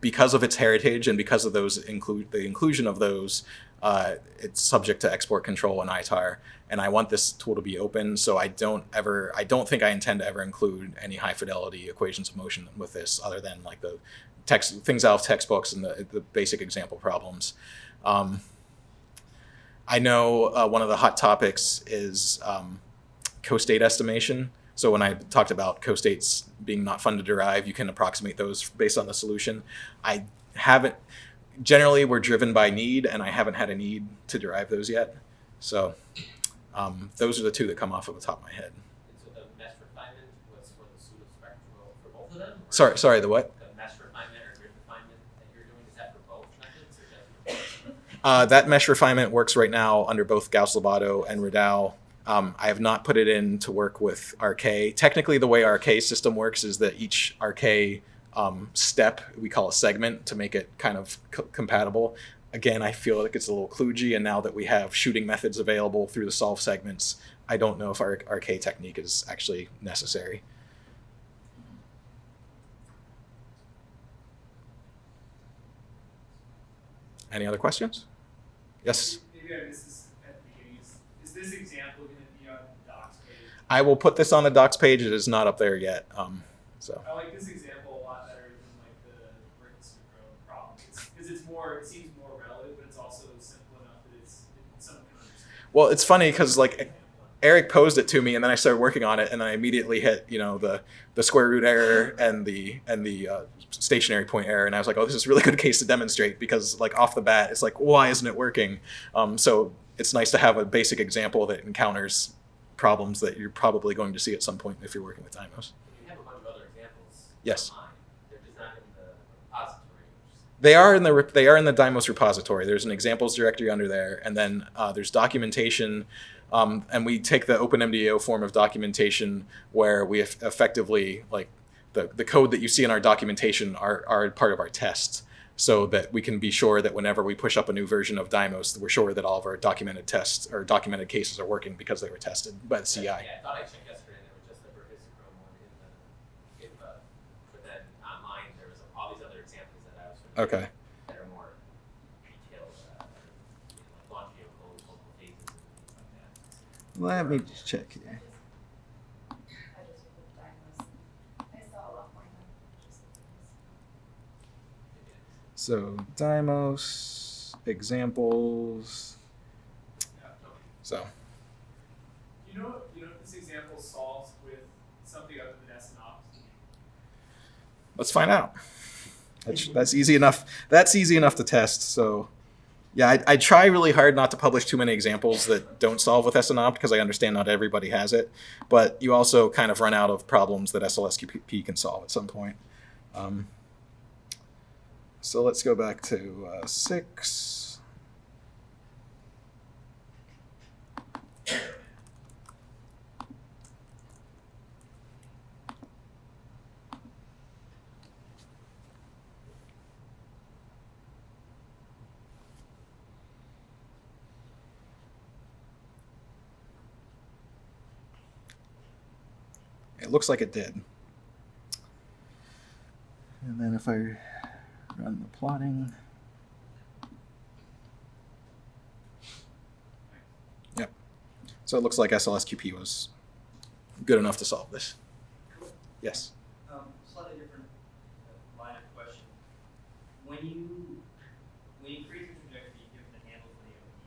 Speaker 2: because of its heritage and because of those include the inclusion of those, uh, it's subject to export control and ITAR. And I want this tool to be open, so I don't ever, I don't think I intend to ever include any high fidelity equations of motion with this, other than like the text things out of textbooks and the, the basic example problems. Um, I know uh, one of the hot topics is um, co-state estimation. So when I talked about co-states being not fun to derive, you can approximate those based on the solution. I haven't, generally we're driven by need and I haven't had a need to derive those yet. So um, those are the two that come off of the top of my head.
Speaker 6: And so the mesh refinement was for the pseudospectral, for both of them?
Speaker 2: Sorry, sorry, the what?
Speaker 6: The mesh refinement or grid refinement that you're doing, is that for both methods or just for both?
Speaker 2: Uh, that mesh refinement works right now under both Gauss Lobatto and Radau. Um, I have not put it in to work with RK. Technically, the way RK system works is that each RK um, step we call a segment to make it kind of co- compatible. Again, I feel like it's a little kludgy, and now that we have shooting methods available through the solve segments, I don't know if our RK technique is actually necessary. Any other questions? Yes.
Speaker 8: Maybe I missed this at the beginning. Is, is this example going to be on the docs page?
Speaker 2: I will put this on the docs page. It is not up there yet. Um, so
Speaker 8: I like this example a lot better than like the brachistochrone problem because it's more. It seems more relevant, but it's also simple enough that it's
Speaker 2: well, it's funny because like Eric posed it to me, and then I started working on it, and I immediately hit you know the the square root error and the and the uh, stationary point error, and I was like, oh, this is a really good case to demonstrate because like off the bat, it's like why isn't it working? Um, so it's nice to have a basic example that encounters problems that you're probably going to see at some point if you're working with Dymos.
Speaker 6: You have a bunch of other examples.
Speaker 2: Yes.
Speaker 6: online. They're just not in the repository.
Speaker 2: They are in the they are in the Dymos repository. There's an examples directory under there, and then uh, there's documentation, um, and we take the OpenMDAO form of documentation where we eff- effectively like the the code that you see in our documentation are are part of our tests, so that we can be sure that whenever we push up a new version of Dymos, we're sure that all of our documented tests or documented cases are working because they were tested by the CI.
Speaker 6: Yeah, I thought I checked yesterday and there was just the brachistochrone one in the GitHub. But then online, there was all these other examples that I was familiar
Speaker 2: Okay.
Speaker 6: with that are more detailed, uh, you know, like launch vehicle, local phases and things like that.
Speaker 5: Let me just check here.
Speaker 9: I just looked at Dymos. I saw a lot more than just
Speaker 2: So Dymos examples. So.
Speaker 8: You know, you know, if this example solves with something other than SNOPT.
Speaker 2: Let's find out. That's, that's easy enough. That's easy enough to test. So, yeah, I, I try really hard not to publish too many examples that don't solve with SNOPT because I understand not everybody has it. But you also kind of run out of problems that SLSQP can solve at some point. Um, so let's go back to uh, six. It looks like it did.
Speaker 5: And then if I run the plotting, Yep.
Speaker 2: So it looks like SLSQP was good enough to solve this. Yes.
Speaker 7: Um, slightly different uh, line of question. When you when you create the trajectory, you give the handle for the ODE.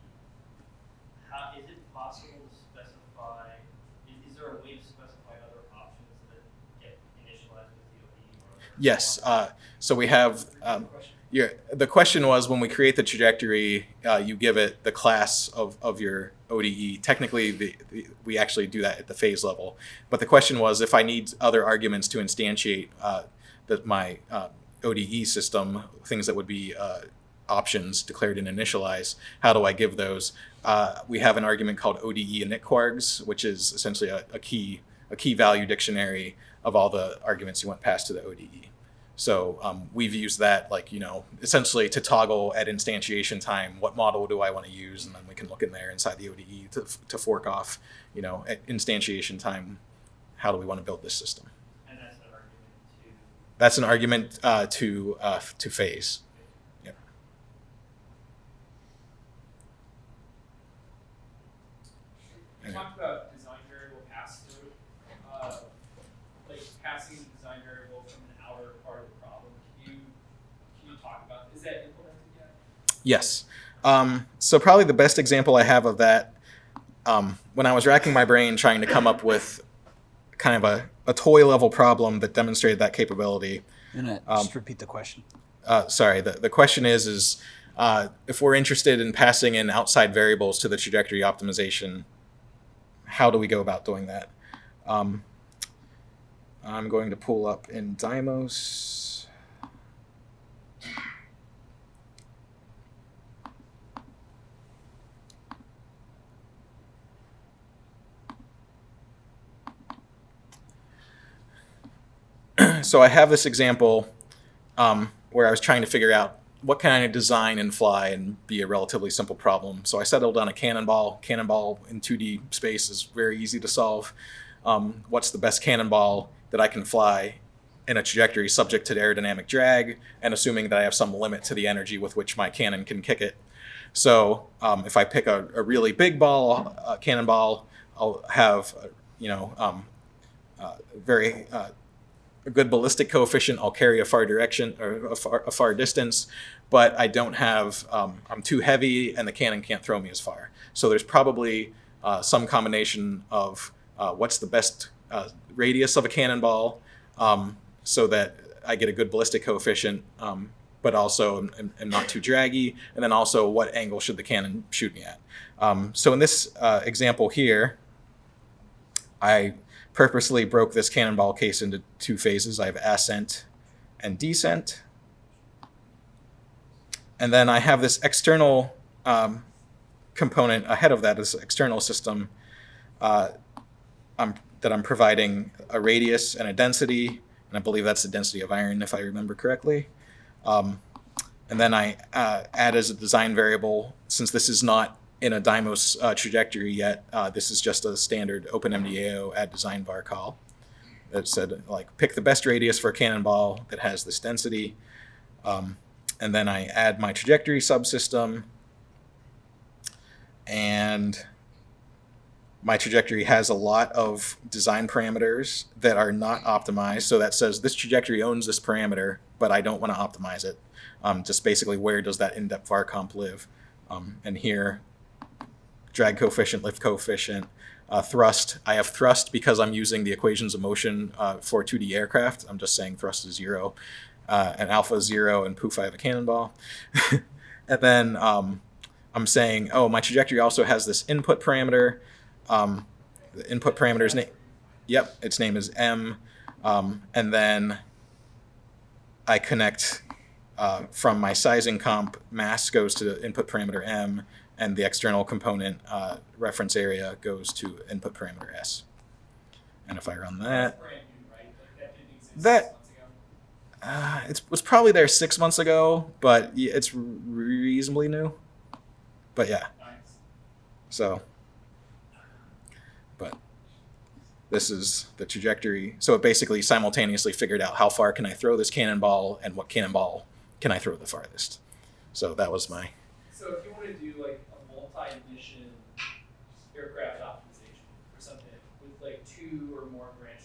Speaker 7: How is it possible to specify? Is, is there a way to specify other options that get initialized with the ODE? Or
Speaker 2: Yes. Uh, so we have um, your, the question was when we create the trajectory, uh, you give it the class of, of your ODE. Technically, the, the, we actually do that at the phase level. But the question was if I need other arguments to instantiate uh, the, my uh, ODE system, things that would be uh, options declared and initialize, how do I give those? Uh, we have an argument called ODE init_kwargs, which is essentially a, a key a key value dictionary of all the arguments you want passed to the ODE. So um, we've used that, like, you know, essentially to toggle at instantiation time, what model do I want to use? And then we can look in there inside the ODE to, to fork off, you know, at instantiation time, how do we want to build this system?
Speaker 7: And that's an argument to
Speaker 2: That's an argument uh, to, uh, to phase. Yep.
Speaker 8: You
Speaker 2: Okay.
Speaker 8: talked about design variable pass through, uh, like passing the design variable from an outer part of the problem. Can you can you talk about is that implemented yet?
Speaker 2: Yes. Um, so probably the best example I have of that, um, when I was racking my brain trying to come up with kind of a, a toy level problem that demonstrated that capability,
Speaker 1: And
Speaker 2: Um,
Speaker 1: just repeat the question.
Speaker 2: uh, sorry, the, the question is, is uh, if we're interested in passing in outside variables to the trajectory optimization, how do we go about doing that? Um, I'm going to pull up in Dymos. so I have this example um, where I was trying to figure out what kind of design and fly and be a relatively simple problem. So I settled on a cannonball. Cannonball in 2D space is very easy to solve. Um, what's the best cannonball that I can fly in a trajectory subject to the aerodynamic drag and assuming that I have some limit to the energy with which my cannon can kick it. So um, if I pick a, a really big ball, a cannonball, I'll have, you know, um, uh, very uh, a good ballistic coefficient. I'll carry a far direction or a far, a far distance, but I don't have. Um, I'm too heavy, and the cannon can't throw me as far. So there's probably uh, some combination of uh, what's the best uh, radius of a cannonball, um, so that I get a good ballistic coefficient, um, but also am, am- not too draggy, and then also what angle should the cannon shoot me at. Um, so in this uh, example here, I purposely broke this cannonball case into two phases. I have ascent and descent. And then I have this external um, component ahead of that, this external system uh, I'm, that I'm providing a radius and a density, and I believe that's the density of iron, if I remember correctly. Um, and then I uh, add as a design variable, since this is not in a Dymos uh, trajectory yet, uh, this is just a standard OpenMDAO add design var call that said like pick the best radius for a cannonball that has this density. Um, and then I add my trajectory subsystem and my trajectory has a lot of design parameters that are not optimized. So that says this trajectory owns this parameter, but I don't want to optimize it. Um, just basically where does that indep var comp live? Um, and here, drag coefficient, lift coefficient, uh, thrust. I have thrust because I'm using the equations of motion uh, for 2D aircraft. I'm just saying thrust is zero, uh, and alpha is zero, and poof, I have a cannonball. and then um, I'm saying, oh, my trajectory also has this input parameter. Um, the input parameter's name, yep, its name is m, um, and then I connect uh, from my sizing comp, mass goes to the input parameter m, and the external component uh, reference area goes to input parameter s. And if I run that?
Speaker 8: That didn't exist
Speaker 2: That-
Speaker 8: six months ago.
Speaker 2: uh, it was probably there six months ago, but it's reasonably new. But yeah, so. But this is the trajectory. So it basically simultaneously figured out how far can I throw this cannonball and what cannonball can I throw the farthest. So that was my
Speaker 8: So if you want to do like a multi-mission aircraft optimization or something with like two or more branch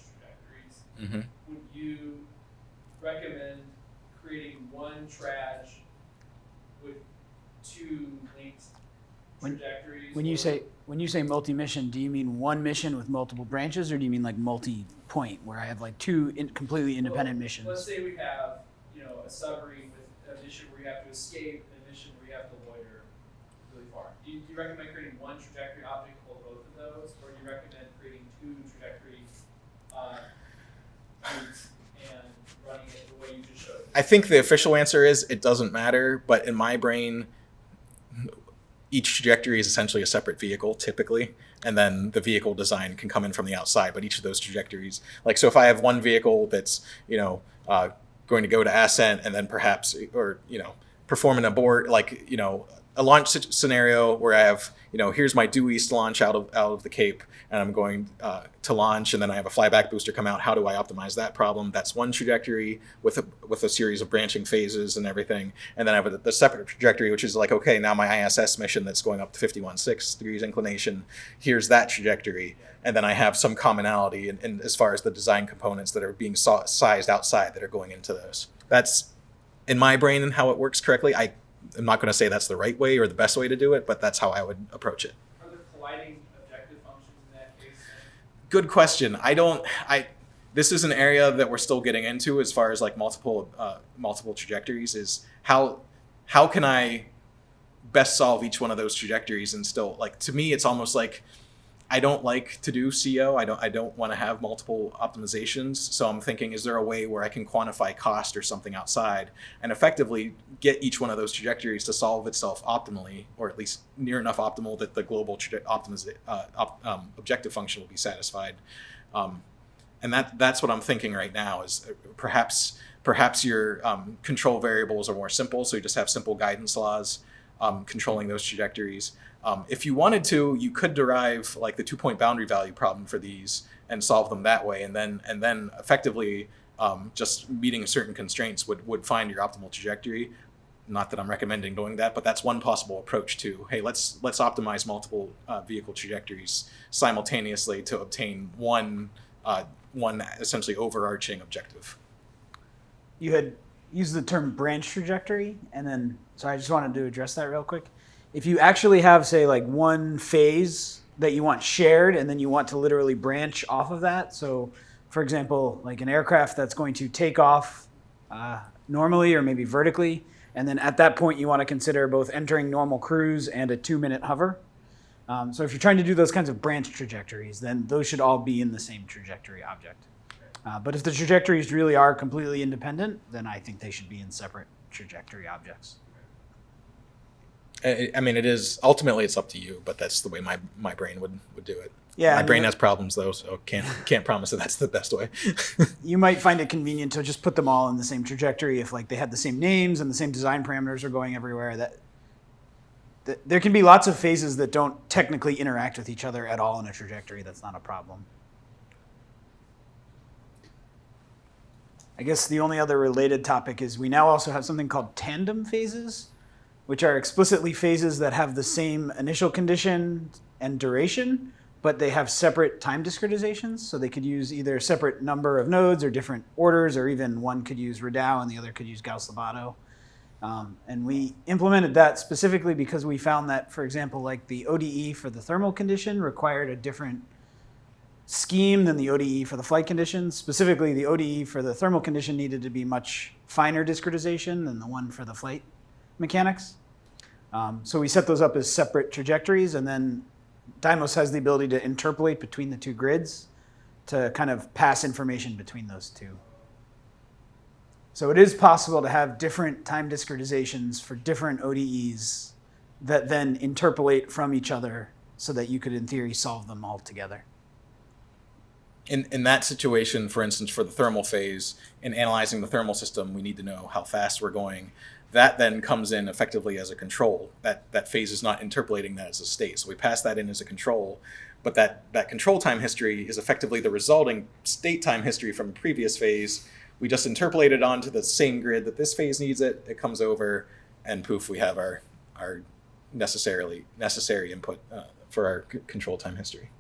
Speaker 8: trajectories,
Speaker 2: mhm.
Speaker 8: would you recommend creating one traj with two linked
Speaker 1: When-
Speaker 8: trajectories?
Speaker 1: When you say when you say multi-mission, do you mean one mission with multiple branches, or do you mean like multi-point, where I have like two in, completely independent
Speaker 8: Well,
Speaker 1: missions?
Speaker 8: Let's say we have, you know, a submarine with a mission where you have to escape and a mission where you have to loiter really far. Do you, do you recommend creating one trajectory object for both of those, or do you recommend creating two trajectory uh, routes and running it the way you just showed?
Speaker 2: I think the official answer is it doesn't matter, but in my brain, each trajectory is essentially a separate vehicle typically, and then the vehicle design can come in from the outside. But each of those trajectories, like so, if I have one vehicle that's you know uh, going to go to ascent and then perhaps or you know perform an abort, like you know a launch scenario where I have you know here's my due east launch out of out of the Cape, and I'm going uh, to launch, and then I have a flyback booster come out. How do I optimize that problem? That's one trajectory with a with a series of branching phases and everything, and then I have a, the separate trajectory, which is like okay, now my ISS mission that's going up to 51.6 degrees inclination. Here's that trajectory, and then I have some commonality in, in as far as the design components that are being sized outside that are going into those. That's in my brain and how it works correctly. I am not going to say that's the right way or the best way to do it, but that's how I would approach it.
Speaker 8: Are there colliding objective functions in that case?
Speaker 2: Good question. I don't. I. This is an area that we're still getting into as far as like multiple uh, multiple trajectories. Is how how can I best solve each one of those trajectories and still like to me it's almost like I don't like to do CO. I don't I don't want to have multiple optimizations. So I'm thinking is there a way where I can quantify cost or something outside and effectively get each one of those trajectories to solve itself optimally or at least near enough optimal that the global uh, op, um, objective function will be satisfied. Um, and that that's what I'm thinking right now is uh, perhaps perhaps your um, control variables are more simple, so you just have simple guidance laws um, controlling those trajectories. Um, if you wanted to, you could derive like the two point boundary value problem for these and solve them that way, and then and then effectively um, just meeting certain constraints would would find your optimal trajectory. Not that I'm recommending doing that, but that's one possible approach to hey, let's let's optimize multiple uh, vehicle trajectories simultaneously to obtain one uh, one essentially overarching objective.
Speaker 1: You had used the term branch trajectory, and then so I just wanted to address that real quick. If you actually have, say, like one phase that you want shared, and then you want to literally branch off of that. So, for example, like an aircraft that's going to take off uh, normally or maybe vertically, and then at that point you want to consider both entering normal cruise and a two-minute hover. Um, so if you're trying to do those kinds of branch trajectories, then those should all be in the same trajectory object. Uh, but if the trajectories really are completely independent, then I think they should be in separate trajectory objects.
Speaker 2: I, I mean, it is ultimately it's up to you, but that's the way my my brain would would do it.
Speaker 1: Yeah,
Speaker 2: my brain has problems though, so can't can't promise that that's the best way.
Speaker 1: You might find it convenient to just put them all in the same trajectory if like they had the same names and the same design parameters are going everywhere. That, that there can be lots of phases that don't technically interact with each other at all in a trajectory. That's not a problem. I guess the only other related topic is we now also have something called tandem phases, which are explicitly phases that have the same initial condition and duration, but they have separate time discretizations. So they could use either a separate number of nodes or different orders, or even one could use Radau and the other could use Gauss-Lobatto. Um, and we implemented that specifically because we found that, for example, like the ODE for the thermal condition required a different scheme than the ODE for the flight conditions. Specifically, the ODE for the thermal condition needed to be much finer discretization than the one for the flight mechanics. Um, so we set those up as separate trajectories, and then Dymos has the ability to interpolate between the two grids to kind of pass information between those two. So it is possible to have different time discretizations for different ODEs that then interpolate from each other so that you could, in theory, solve them all together.
Speaker 2: in in that situation, for instance, for the thermal phase, in analyzing the thermal system, we need to know how fast we're going. That then comes in effectively as a control. That that phase is not interpolating that as a state. So we pass that in as a control, but that that control time history is effectively the resulting state time history from a previous phase. We just interpolate it onto the same grid that this phase needs it. It comes over, and poof, we have our our necessarily necessary input uh, for our control time history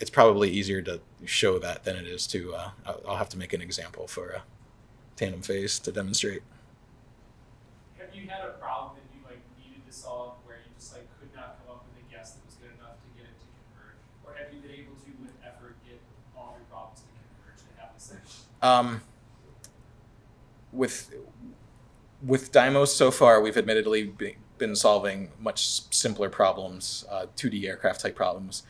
Speaker 2: it's probably easier to show that than it is to. Uh, I'll- I'll have to make an example for a tandem phase to demonstrate.
Speaker 8: You had a problem that you like needed to solve where you just like could not come up with a guess that was good enough to get it to converge? Or have you been able to, with effort, get all your problems to converge to have this?
Speaker 2: Um, with with Dymos so far, we've admittedly be, been solving much simpler problems, uh, 2D aircraft type problems.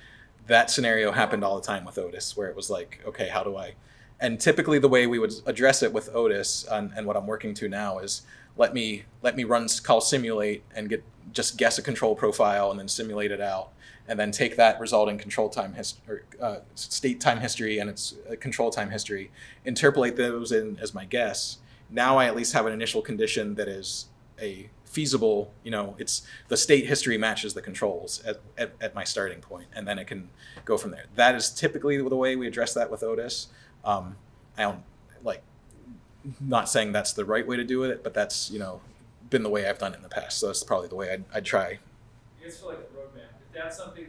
Speaker 2: That scenario happened all the time with Otis, where it was like, okay, how do I? And typically, the way we would address it with Otis, and, and what I'm working to now is let me let me run call simulate and get just guess a control profile and then simulate it out, and then take that resulting control time history, or, uh, state time history and its uh, control time history, interpolate those in as my guess. Now I at least have an initial condition that is a feasible, you know, it's the state history matches the controls at, at, at my starting point, and then it can go from there. That is typically the way we address that with Otis. Um, I don't like not saying that's the right way to do it, but that's you know been the way I've done it in the past. So that's probably the way I'd, I'd try.
Speaker 8: I guess for like a roadmap, if that's something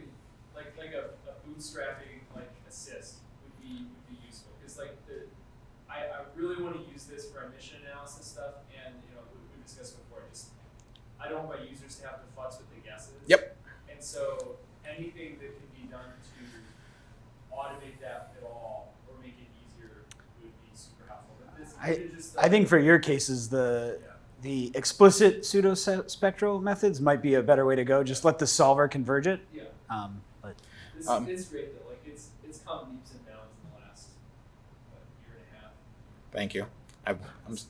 Speaker 8: like like a, a bootstrapping like assist would be would be useful because like the I, I really want to use this for our mission analysis stuff and you know we, we discussed before just I don't want my users to have to futz with the guesses.
Speaker 2: Yep.
Speaker 8: And so anything that can be done to automate that at all or make it easier would be super helpful. But this
Speaker 1: I- I think for your cases, the the explicit pseudo spectral methods might be a better way to go. Just let the solver converge it.
Speaker 8: yeah.
Speaker 1: Um, but
Speaker 8: This
Speaker 2: Um,
Speaker 8: it's great though. Like it's it's come leaps and bounds in the last what, year and a half.
Speaker 2: Thank you. I, I'm
Speaker 8: It's.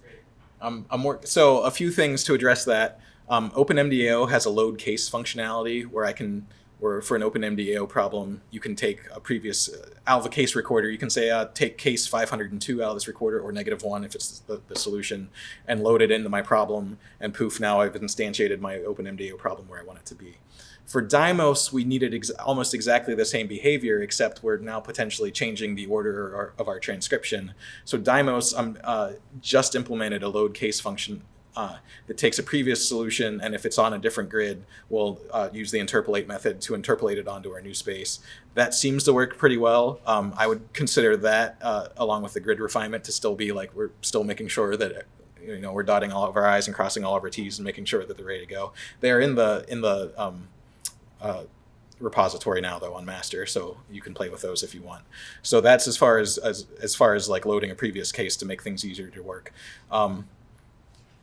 Speaker 2: I'm, I'm work- so a few things to address that. Um, OpenMDAO has a load case functionality where I can Or for an OpenMDAO problem, you can take a previous uh, out of a case recorder. You can say uh, take case 502 out of this recorder, or negative one if it's the, the solution, and load it into my problem. And poof, now I've instantiated my OpenMDAO problem where I want it to be. For Dymos, we needed ex- almost exactly the same behavior, except we're now potentially changing the order of our, of our transcription. So Dymos um, uh, just implemented a load case function uh, that takes a previous solution, and if it's on a different grid, we'll uh, use the interpolate method to interpolate it onto our new space. That seems to work pretty well. Um, I would consider that, uh, along with the grid refinement, to still be like we're still making sure that you know we're dotting all of our i's and crossing all of our t's and making sure that they're ready to go. They're in the in the um, uh, repository now though on master so you can play with those if you want so that's as far as as, as far as like loading a previous case to make things easier to work um,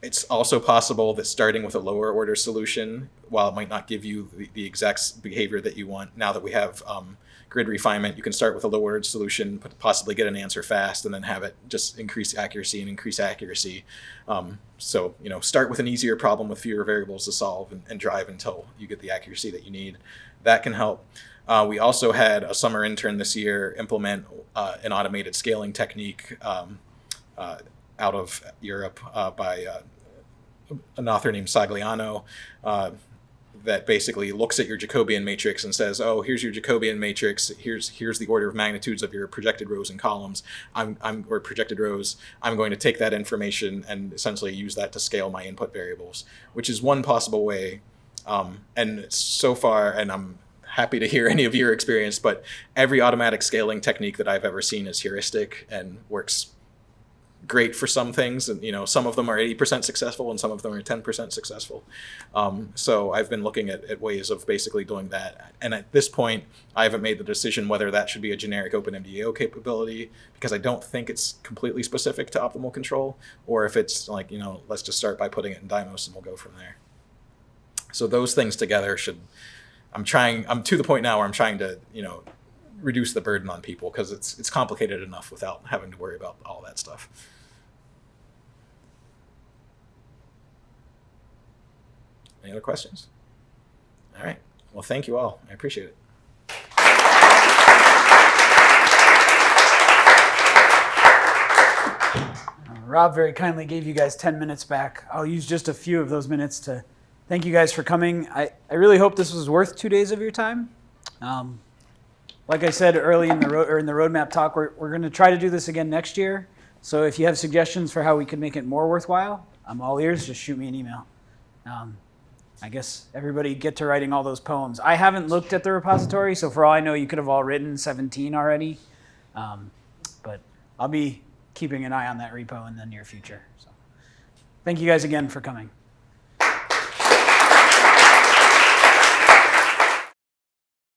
Speaker 2: it's also possible that starting with a lower order solution while it might not give you the, the exact behavior that you want now that we have um, grid refinement you can start with a lower order solution possibly get an answer fast and then have it just increase accuracy and increase accuracy. Um, so you know start with an easier problem with fewer variables to solve and, and drive until you get the accuracy that you need. That can help. Uh, we also had a summer intern this year implement uh, an automated scaling technique um, uh, out of Europe uh, by uh, an author named Sagliano uh, that basically looks at your Jacobian matrix and says, "Oh, here's your Jacobian matrix. Here's here's the order of magnitudes of your projected rows and columns. I'm I'm or projected rows. I'm going to take that information and essentially use that to scale my input variables, which is one possible way. Um, and so far, and I'm happy to hear any of your experience, but every automatic scaling technique that I've ever seen is heuristic and works great for some things and you know some of them are 80% successful and some of them are 10% successful. Um, so i've been looking at, at ways of basically doing that. And at this point i haven't made the decision whether that should be a generic openmdao capability because i don't think it's completely specific to optimal control or if it's like you know let's just start by putting it in dymos and we'll go from there. So those things together should i'm trying i'm to the point now where i'm trying to you know reduce the burden on people because it's it's complicated enough without having to worry about all that stuff. Any other questions? All right. Well, thank you all. I appreciate it.
Speaker 1: Uh, Rob very kindly gave you guys 10 minutes back. I'll use just a few of those minutes to thank you guys for coming. I, I really hope this was worth two days of your time. Um, like I said early in the road or in the roadmap talk, we're, we're going to try to do this again next year. So if you have suggestions for how we could make it more worthwhile, I'm all ears. Just shoot me an email. Um, I guess everybody get to writing all those poems. I haven't looked at the repository, so for all I know, you could have all written 17 already. Um, but I'll be keeping an eye on that repo in the near future. So thank you guys again for coming.